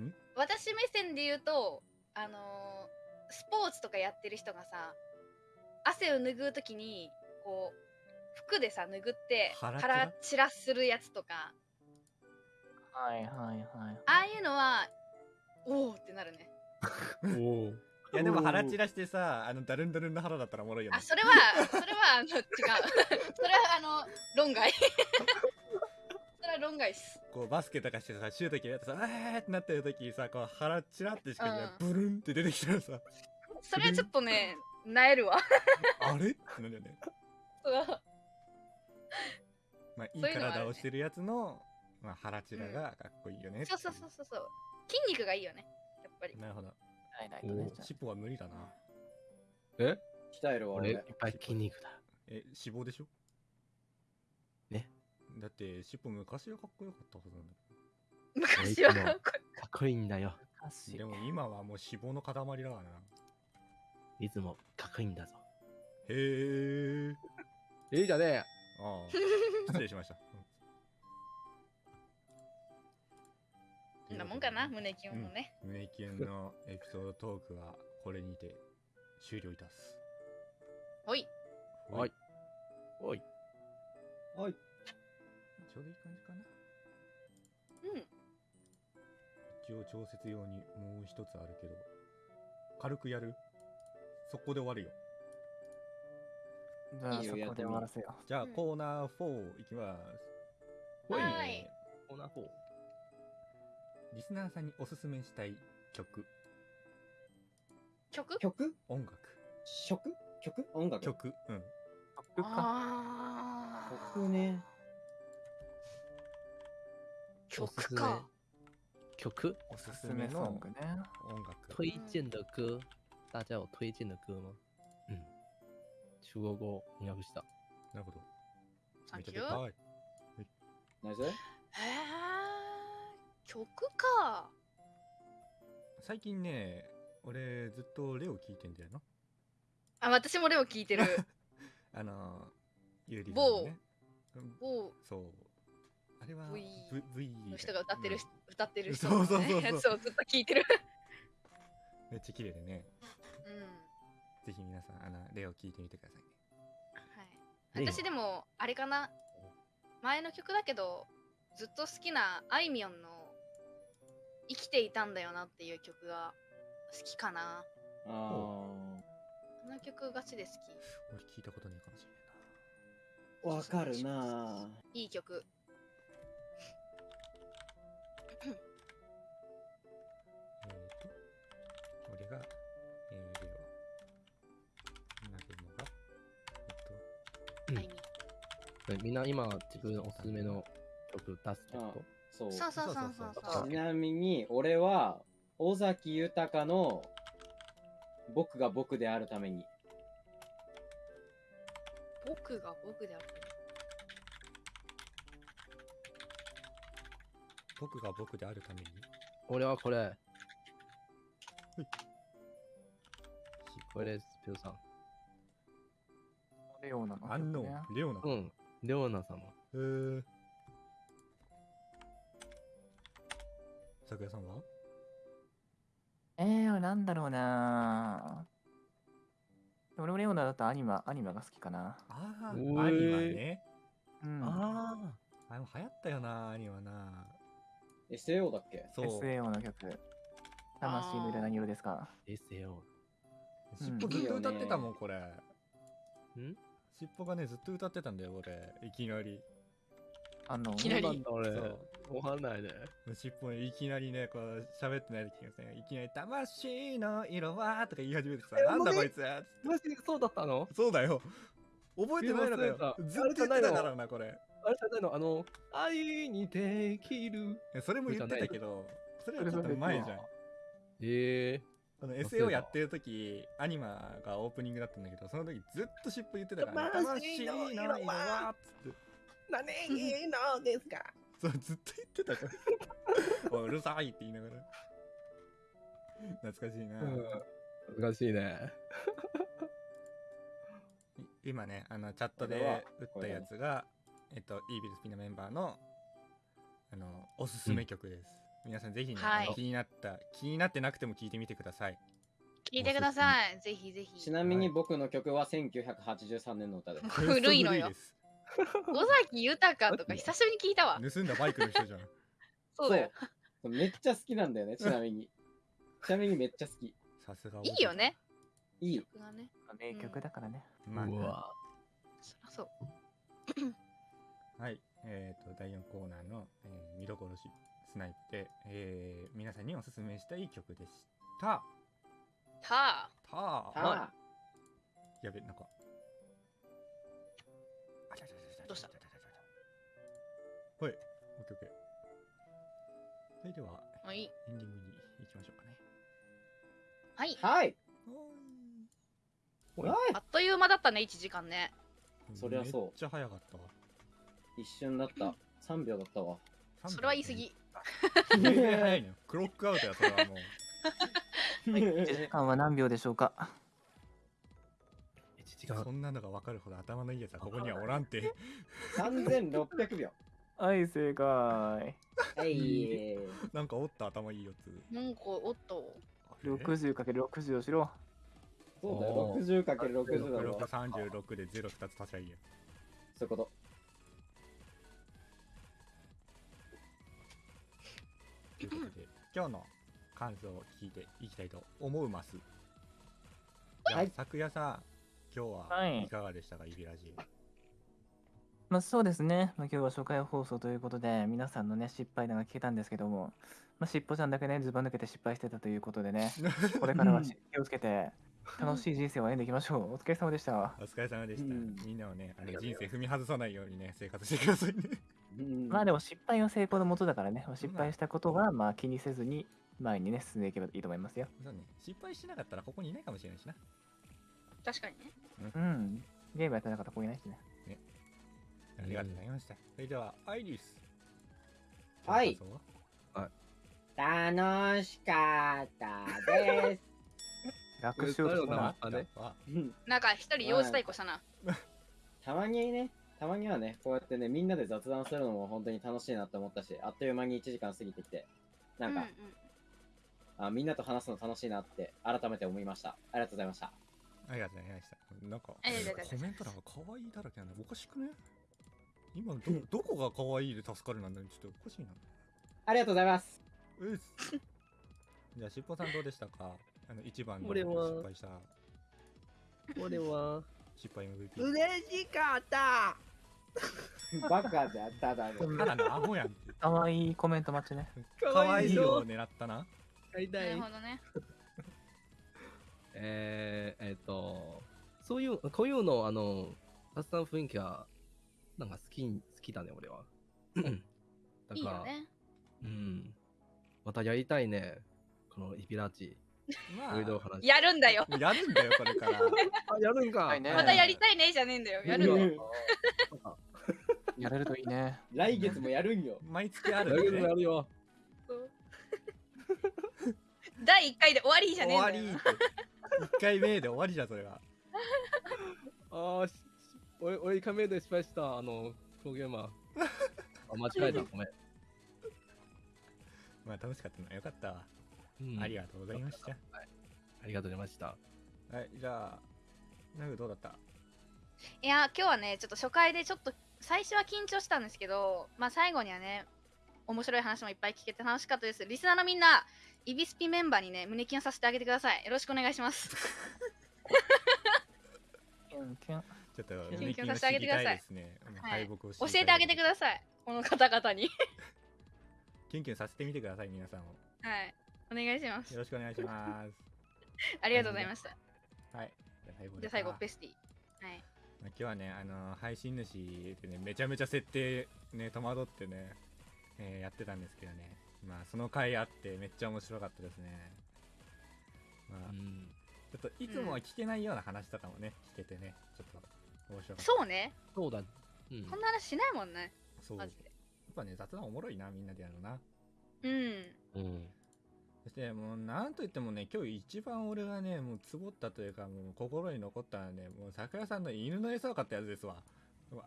Speaker 1: ん？
Speaker 2: 私目線で言うと、あのースポーツとかやってる人がさ、汗を拭うときに、こう、服でさ、拭って、
Speaker 1: 腹
Speaker 2: 腹
Speaker 1: 散
Speaker 2: 散らするやつとか、
Speaker 5: はいはいはい。
Speaker 2: ああいうのは、おおってなるね。
Speaker 4: おお。
Speaker 1: いやでも腹散らしてさあのダルンダルンの腹だったらおもろいよね
Speaker 2: あ、それは、それは、あの、違う。それは、あの、論外。それは論外っす。
Speaker 1: こうバスケとかしてさシュート決めてさあーってなってる時にさこう腹チラってしか
Speaker 2: うん
Speaker 1: ブルンって出てきたらさ
Speaker 2: それはちょっとね、なえるわ。
Speaker 1: あれ？ってなるよね
Speaker 2: そう
Speaker 1: まあいい体をしてるやつのまあ腹チラがかっこいいよね
Speaker 2: そうそうそうそうそう。筋肉がいいよね。やっぱり。
Speaker 1: なるほど
Speaker 5: ないないとね。じゃあ
Speaker 1: 尻尾は無理だな
Speaker 4: え？
Speaker 3: 鍛えるわ、俺
Speaker 4: 俺いっ。ぱい筋肉だ。
Speaker 1: え脂肪でしょ？
Speaker 4: ね
Speaker 1: だって尻尾昔はかっこよかったはずなんだ
Speaker 2: 昔は
Speaker 4: 俺いつも
Speaker 2: こ
Speaker 4: かっこいいんだよ。
Speaker 1: でも今はもう脂肪の塊だからな
Speaker 4: いリズムもかっこいいんだぞ。
Speaker 1: へえ。
Speaker 4: ええじゃねえ。
Speaker 1: ああ、失礼しました。
Speaker 2: こんなもんかな、胸キュンもね。
Speaker 1: うん胸キュンのエピソードトークはこれにて終了いたす。
Speaker 2: ほい。
Speaker 4: はい。おい。
Speaker 3: はい。
Speaker 1: ちょうどいい感じかな。
Speaker 2: うん。
Speaker 1: 一応調節用にもう一つあるけど、軽くやるそこで終わるよ。
Speaker 5: じゃあ
Speaker 3: いいよ
Speaker 5: そこで終わらせよ
Speaker 1: じゃあ、
Speaker 2: うん
Speaker 1: コーナー4いきます。
Speaker 2: はい
Speaker 4: コーナー4。
Speaker 1: リスナーさんにおすすめしたい曲、
Speaker 2: 曲？
Speaker 3: 曲？
Speaker 1: 音楽、
Speaker 3: 曲？曲？音楽
Speaker 1: 曲、うん。
Speaker 5: う。曲か。
Speaker 3: 曲ね。
Speaker 2: 曲か。
Speaker 4: 曲？
Speaker 1: おす
Speaker 5: おすすめソングね。
Speaker 1: 音楽。
Speaker 4: 推荐的歌，大家有推荐的歌吗？嗯，中国語翻訳した。
Speaker 1: なるほど。
Speaker 2: サンキュー。
Speaker 1: めっちゃでかい。
Speaker 3: ナイス
Speaker 2: へえ。曲か。
Speaker 1: 最近ね、俺ずっとレオ聞いてんだよな。
Speaker 2: あ、私もレオ聞いてる。
Speaker 1: あの、ゆうりさんのね。うん
Speaker 2: 某
Speaker 1: そう。あれは
Speaker 2: V
Speaker 1: V
Speaker 2: の人が歌ってる、
Speaker 1: うん
Speaker 2: 歌ってる人
Speaker 1: そう
Speaker 2: の
Speaker 1: そうそうそう
Speaker 2: ずっと聞いてる。
Speaker 1: めっちゃ綺麗でね。
Speaker 2: うん。
Speaker 1: ぜひ皆さん、あの、レオ聞いてみてくださいね。
Speaker 2: はい。私でも、あれかな？前の曲だけど、ずっと好きなあいみょんの生きていたんだよなっていう曲が好きかな。
Speaker 3: あ
Speaker 2: この曲ガチで好
Speaker 1: 俺聞いたことないかもしれない
Speaker 3: ー、わかるな
Speaker 2: き。いい曲。み
Speaker 4: んな今自分おすすめの曲出すってこ
Speaker 3: そう。
Speaker 2: そうそうそうそう
Speaker 1: そう
Speaker 2: そう。
Speaker 3: ちなみに、俺は、尾崎豊の僕が僕であるために。
Speaker 2: 僕が僕である。
Speaker 1: 僕が僕であるために、
Speaker 4: と俺はこれ。これです、ピョさん。
Speaker 5: レオナの
Speaker 1: アンノ
Speaker 5: 曲ね。
Speaker 1: ーン、レオナ。へ
Speaker 4: うん。レオナ様。
Speaker 1: えー。桜さんは？
Speaker 5: えー、なんだろうな俺もレオナだとアニマ、アニマが好きかな。
Speaker 1: ああ、ア
Speaker 4: お
Speaker 1: ニ
Speaker 4: ー
Speaker 1: マね。
Speaker 5: うん。
Speaker 4: あ
Speaker 1: あれも流行ったよな、アニマな。
Speaker 3: SAO だっけ？
Speaker 1: そう。
Speaker 5: SAO の曲。魂の色何色ですか？
Speaker 4: ー、SAO。
Speaker 1: 尻尾ずっと歌ってたもん、これ。
Speaker 4: ん？
Speaker 1: 尻尾がね、ずっと歌ってたんだよ、俺。いきなり。
Speaker 5: あの、
Speaker 2: いきなり
Speaker 4: 俺。わかんないね。
Speaker 1: 尻尾いきなりね、こう、喋ってない時にさ、いきなり、魂の色はとか言い始めてさ、
Speaker 4: え
Speaker 1: なんだこいつ
Speaker 4: マジでそうだったの？
Speaker 1: そうだよ。覚えてないのかよずっと言ってたからな、これ。
Speaker 4: あれじゃないの？あの、愛にできる。
Speaker 1: えそれも言ってたけど、それはちょっと前じゃん。
Speaker 4: ええ
Speaker 1: この SAO やってる時アニマがオープニングだったんだけどその時ずっと尻尾言ってたから、ね、
Speaker 4: 魂の色は
Speaker 1: っつって。
Speaker 4: 何のですか
Speaker 1: そうずっと言ってたから。うるさいって言いながら。懐かしいな、
Speaker 4: うん。難しいね。
Speaker 1: い今ねあのチャットで打ったやつがえっとイービルスピナメンバーのあのおすすめ曲です、皆さんぜひね、
Speaker 2: はい
Speaker 1: あの気になった気になってなくても聞いてみてください
Speaker 2: 聞いてください。ぜひぜひ。
Speaker 3: ちなみに僕の曲は1983年の歌で す。
Speaker 2: 古いのよ 尾崎豊とか久しぶりに聞いたわ。
Speaker 1: 盗んだバイクの人じゃん
Speaker 2: そうだよ。
Speaker 3: そうめっちゃ好きなんだよね、ちなみに。ちなみにめっちゃ好き。
Speaker 1: さすが
Speaker 2: いいよね。
Speaker 3: いい。
Speaker 2: 曲がね。
Speaker 5: 名曲だからね。
Speaker 1: まあ
Speaker 4: うわ。
Speaker 2: そりゃそう。
Speaker 1: はい、えー、と第4コーナーの、えー見どころしスナイプで、えー皆さんにおすすめしたい曲でした。
Speaker 2: た
Speaker 1: た
Speaker 3: は
Speaker 1: あ
Speaker 3: あ、
Speaker 1: やべ、なんか。あちゃちゃちゃちゃ
Speaker 2: どうした
Speaker 1: ちゃちゃちゃちゃはい、オッケーオッケー。それでは、
Speaker 2: あ、はい。
Speaker 1: エンディングに行きましょうかね。
Speaker 2: はい。
Speaker 3: はい
Speaker 4: おい
Speaker 3: はい
Speaker 2: あっという間だったね、1時間ね。
Speaker 3: そりゃそう
Speaker 1: めっちゃ早かったわ。
Speaker 3: 一瞬だった。3秒だったわ。
Speaker 2: それは言い過ぎ。。
Speaker 1: 全然早いのよ。クロックアウトや、それはもう。
Speaker 5: 1時間は何秒でしょうか？
Speaker 4: 時間
Speaker 1: そんなのが分かるほど頭のいいやつはここにはおらんて
Speaker 3: 3600秒。
Speaker 5: はい、正解。
Speaker 3: はい。
Speaker 1: なんかおった頭いいやつ
Speaker 2: なんかおっと
Speaker 1: あれ
Speaker 5: ？60×60 をしろ。
Speaker 3: そうだよ、
Speaker 4: お
Speaker 3: 60×60 だろ。
Speaker 1: 636で02つ足しゃいいや
Speaker 3: そういうこと。
Speaker 1: ということで今日の感想を聞いていきたいと思うます。
Speaker 3: はい。
Speaker 1: 昨夜さん今日
Speaker 5: は
Speaker 1: はい。いかがでしたか、イビラジ
Speaker 5: まあそうですね。まあ、今日は初回放送ということで、皆さんのね、失敗談が聞けたんですけども、まあ、しっぽちゃんだけね、ずば抜けて失敗してたということでね、これからはし気をつけて、楽しい人生を歩んでいきましょう。お疲れ様でした。
Speaker 1: お疲れ様でした、
Speaker 3: うん。
Speaker 1: みんなはねあの人生踏み外さないようにね生活してくださいね
Speaker 3: うん
Speaker 5: まあでも失敗は成功のもとだからね、失敗したことはまあ気にせずに前にね、進んでいけばいいと思いますよ。
Speaker 1: そうね。失敗しなかったらここにいないかもしれないしな。
Speaker 2: 確かにね。
Speaker 5: うん。ゲームやってなかったらここいないしね。
Speaker 1: ありがとうございました、それではアイリス。
Speaker 3: はい。
Speaker 1: 感想は
Speaker 3: 楽しかったです。
Speaker 5: 楽しようとした
Speaker 4: あ
Speaker 5: な。
Speaker 4: あれ
Speaker 2: なんか一人用事対抗したな。
Speaker 3: たまにね、たまにはね、こうやってね、みんなで雑談するのも本当に楽しいなって思ったし、あっという間に1時間過ぎてきて、なんか、
Speaker 2: うんうん。
Speaker 3: あみんなと話すの楽しいなって改めて思いました。ありがとうございました。
Speaker 1: ありがとうございました。なんかコメント欄が可愛いだらけなんだおかしくね？今どどこが可愛いで助かるなんだちょっとおかしいな。
Speaker 3: ありがとうございます。
Speaker 1: うっす。じゃあしっぽさんどうでしたか？あの一番の失敗した。
Speaker 4: 俺は。
Speaker 1: 失敗 MVP
Speaker 4: 嬉しかった
Speaker 3: バカであっただろ。
Speaker 1: ただのアホやん
Speaker 5: かわいいコメント待ちね。
Speaker 1: 可愛いを狙ったな。
Speaker 2: な
Speaker 4: やりたい
Speaker 2: るほどね
Speaker 4: えー、えっ、とそういうこういうのあの雑談雰囲気はなんか好き好きだね俺は。だから
Speaker 2: いいよね。
Speaker 4: うん。またやりたいね。このイビラジ
Speaker 1: ま
Speaker 4: いろいろ話
Speaker 2: やるんだよ。
Speaker 1: やるんだよこれから。
Speaker 4: あやるんか、
Speaker 5: はいね
Speaker 2: またやりたいねじゃねえんだよ。やるの。
Speaker 3: うん
Speaker 5: やれるといいね。
Speaker 3: 来月もやるんよ。
Speaker 1: 毎月あ
Speaker 4: やる
Speaker 1: ね、
Speaker 4: やるよ。
Speaker 2: 第1回で終わりじゃねえん
Speaker 1: 終わり
Speaker 2: だよ
Speaker 1: って。1回目で終わりじゃんそれは。
Speaker 4: あーしし俺俺1回目で失敗したあのプロゲーマーあ間違えたごめん、
Speaker 1: まあ楽しかったなよかったわ、
Speaker 4: うん。
Speaker 1: ありがとうございました。
Speaker 4: ありがとうございました。
Speaker 1: はいじゃあナグどうだった？
Speaker 2: いや今日はねちょっと初回でちょっと最初は緊張したんですけどまあ最後にはね面白い話もいっぱい聞けて楽しかったです。リスナーのみんなイビスピメンバーにね胸キュンさせてあげてください。よろしくお願いします。
Speaker 5: キュンキュン。
Speaker 1: ちょっと
Speaker 2: キュンさせてあげてください。
Speaker 1: ね。
Speaker 2: はい。教えてあげてください。この方々に。
Speaker 1: キュンキュンさせてみてください皆さんを。
Speaker 2: はい。お願いします。
Speaker 1: よろしくお願いします。
Speaker 2: ありがとうございました。
Speaker 1: はい。じゃあ最後
Speaker 2: じゃあ最後
Speaker 1: ペ
Speaker 2: ペスティ。はい。
Speaker 1: まあ今日はね、あの配信主でね、めちゃめちゃ設定ね、戸惑ってね、えーやってたんですけどね、まあその回あってめっちゃ面白かったですね。まあ、
Speaker 4: うん
Speaker 1: ちょっといつもは聞けないような話とかもね、聞けてね、ちょっと面白かった。
Speaker 2: そうね
Speaker 4: そうだうん
Speaker 2: こんな話しないもんね
Speaker 1: そう。やっぱね、雑談おもろいな、みんなでやるな。
Speaker 2: うん
Speaker 4: うん
Speaker 1: そしてもうなんといってもね、今日一番俺がね、もうつぼったというか、もう心に残ったのはね、もう桜さんの犬の餌を買ったやつですわ。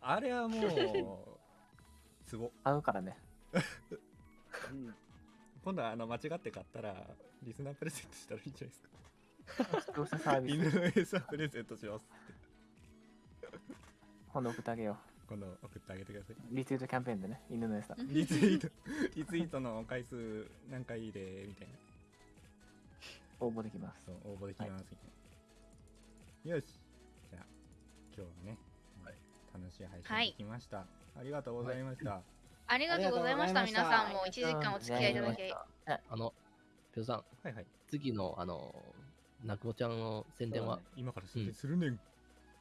Speaker 1: あれはもう、つぼ。
Speaker 5: 買うからね。
Speaker 3: うん
Speaker 1: 今度はあの間違って買ったらリスナープレゼントしたらいいんじゃないですか
Speaker 5: どうせサービス
Speaker 1: 犬の餌プレゼントしますって
Speaker 5: 今度送ってあげよ
Speaker 1: 今度送ってあげてください。
Speaker 5: う。リツイートキャンペーンでね、犬の餌。
Speaker 1: リツイート、リツイートの回数何回でみたいな。
Speaker 5: 応募できます。
Speaker 1: そう、応募できます。みたい。な。よし。じゃあ、今日はね、
Speaker 4: はい。
Speaker 1: 楽しい配
Speaker 2: はい。
Speaker 1: 信できました。ありがとうございました。
Speaker 2: ありがとうございました。
Speaker 3: ありがとうございました。
Speaker 2: 皆さんも1時間お付き合いいただき
Speaker 4: あのペロさん。
Speaker 1: はいはい。
Speaker 4: 次のあのなくもちゃんの宣伝は、
Speaker 1: 今から宣伝するねん。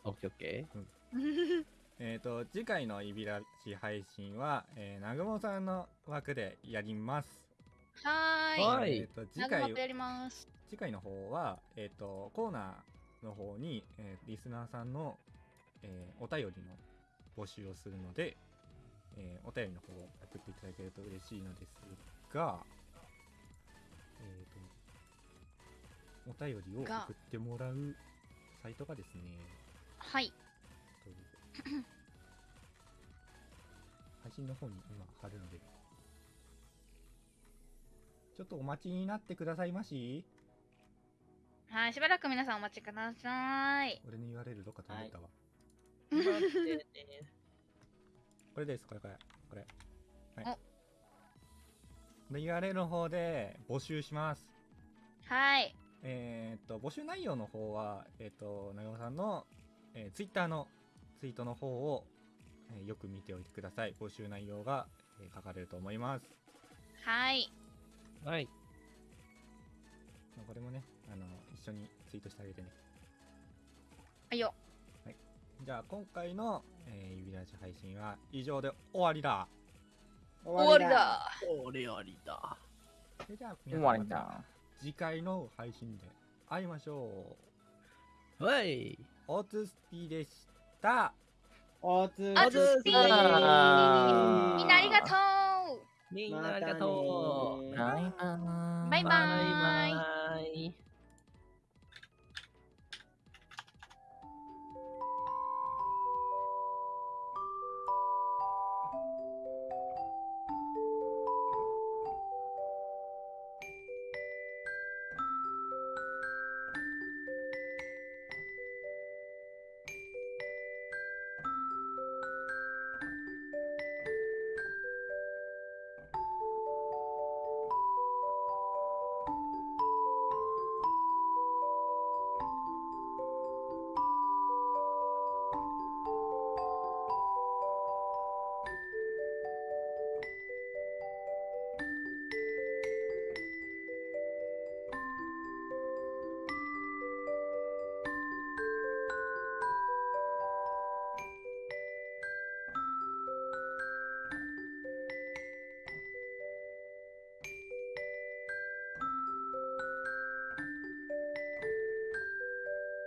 Speaker 4: オッケーオッケー。
Speaker 1: えっ、と、次回のいびらし配信は、えー、なぐもさんの枠でやります。
Speaker 2: はーい。
Speaker 4: はい。
Speaker 1: えーと次回
Speaker 2: やります
Speaker 1: 次回の方は、えっ、と、コーナーの方に、えーリスナーさんの、えーお便りの募集をするので、えーお便りの方を送っていただけると嬉しいのですが、えっ、と、お便りを
Speaker 2: が
Speaker 1: 送ってもらうサイトがですね、
Speaker 2: はい。
Speaker 1: 配信の方に今貼るのでちょっとお待ちになってくださいまし
Speaker 2: はい、しばらく皆さんお待ちください。
Speaker 1: 俺の URL どっか飛んでったわ。これですこれこれこれ
Speaker 2: お
Speaker 1: はいで URL の方で募集します
Speaker 2: はい。
Speaker 1: えーっと募集内容の方はえーっと長尾さんの、えー、Twitter のツイートの方を、えーよく見ておいてください募集内容が、えー書かれると思います
Speaker 2: はい。
Speaker 4: はい。
Speaker 1: まあこれもねあの一緒にツイートしてあげてね
Speaker 2: はいよ。
Speaker 1: じゃあ今回の、えー、指ラジ配信は以上で終わりだ
Speaker 2: 終わりだ。
Speaker 6: おりおりだ。
Speaker 1: それじゃあ
Speaker 5: 終わり
Speaker 1: 皆さんま。次回の配信で会いましょう
Speaker 4: はい。
Speaker 1: オーツスピーでした
Speaker 3: おつ
Speaker 2: あずっぴーみんなありがとう
Speaker 4: みんなありがとう。
Speaker 5: バイバーイ。
Speaker 2: バイバーイ
Speaker 4: バイバイ。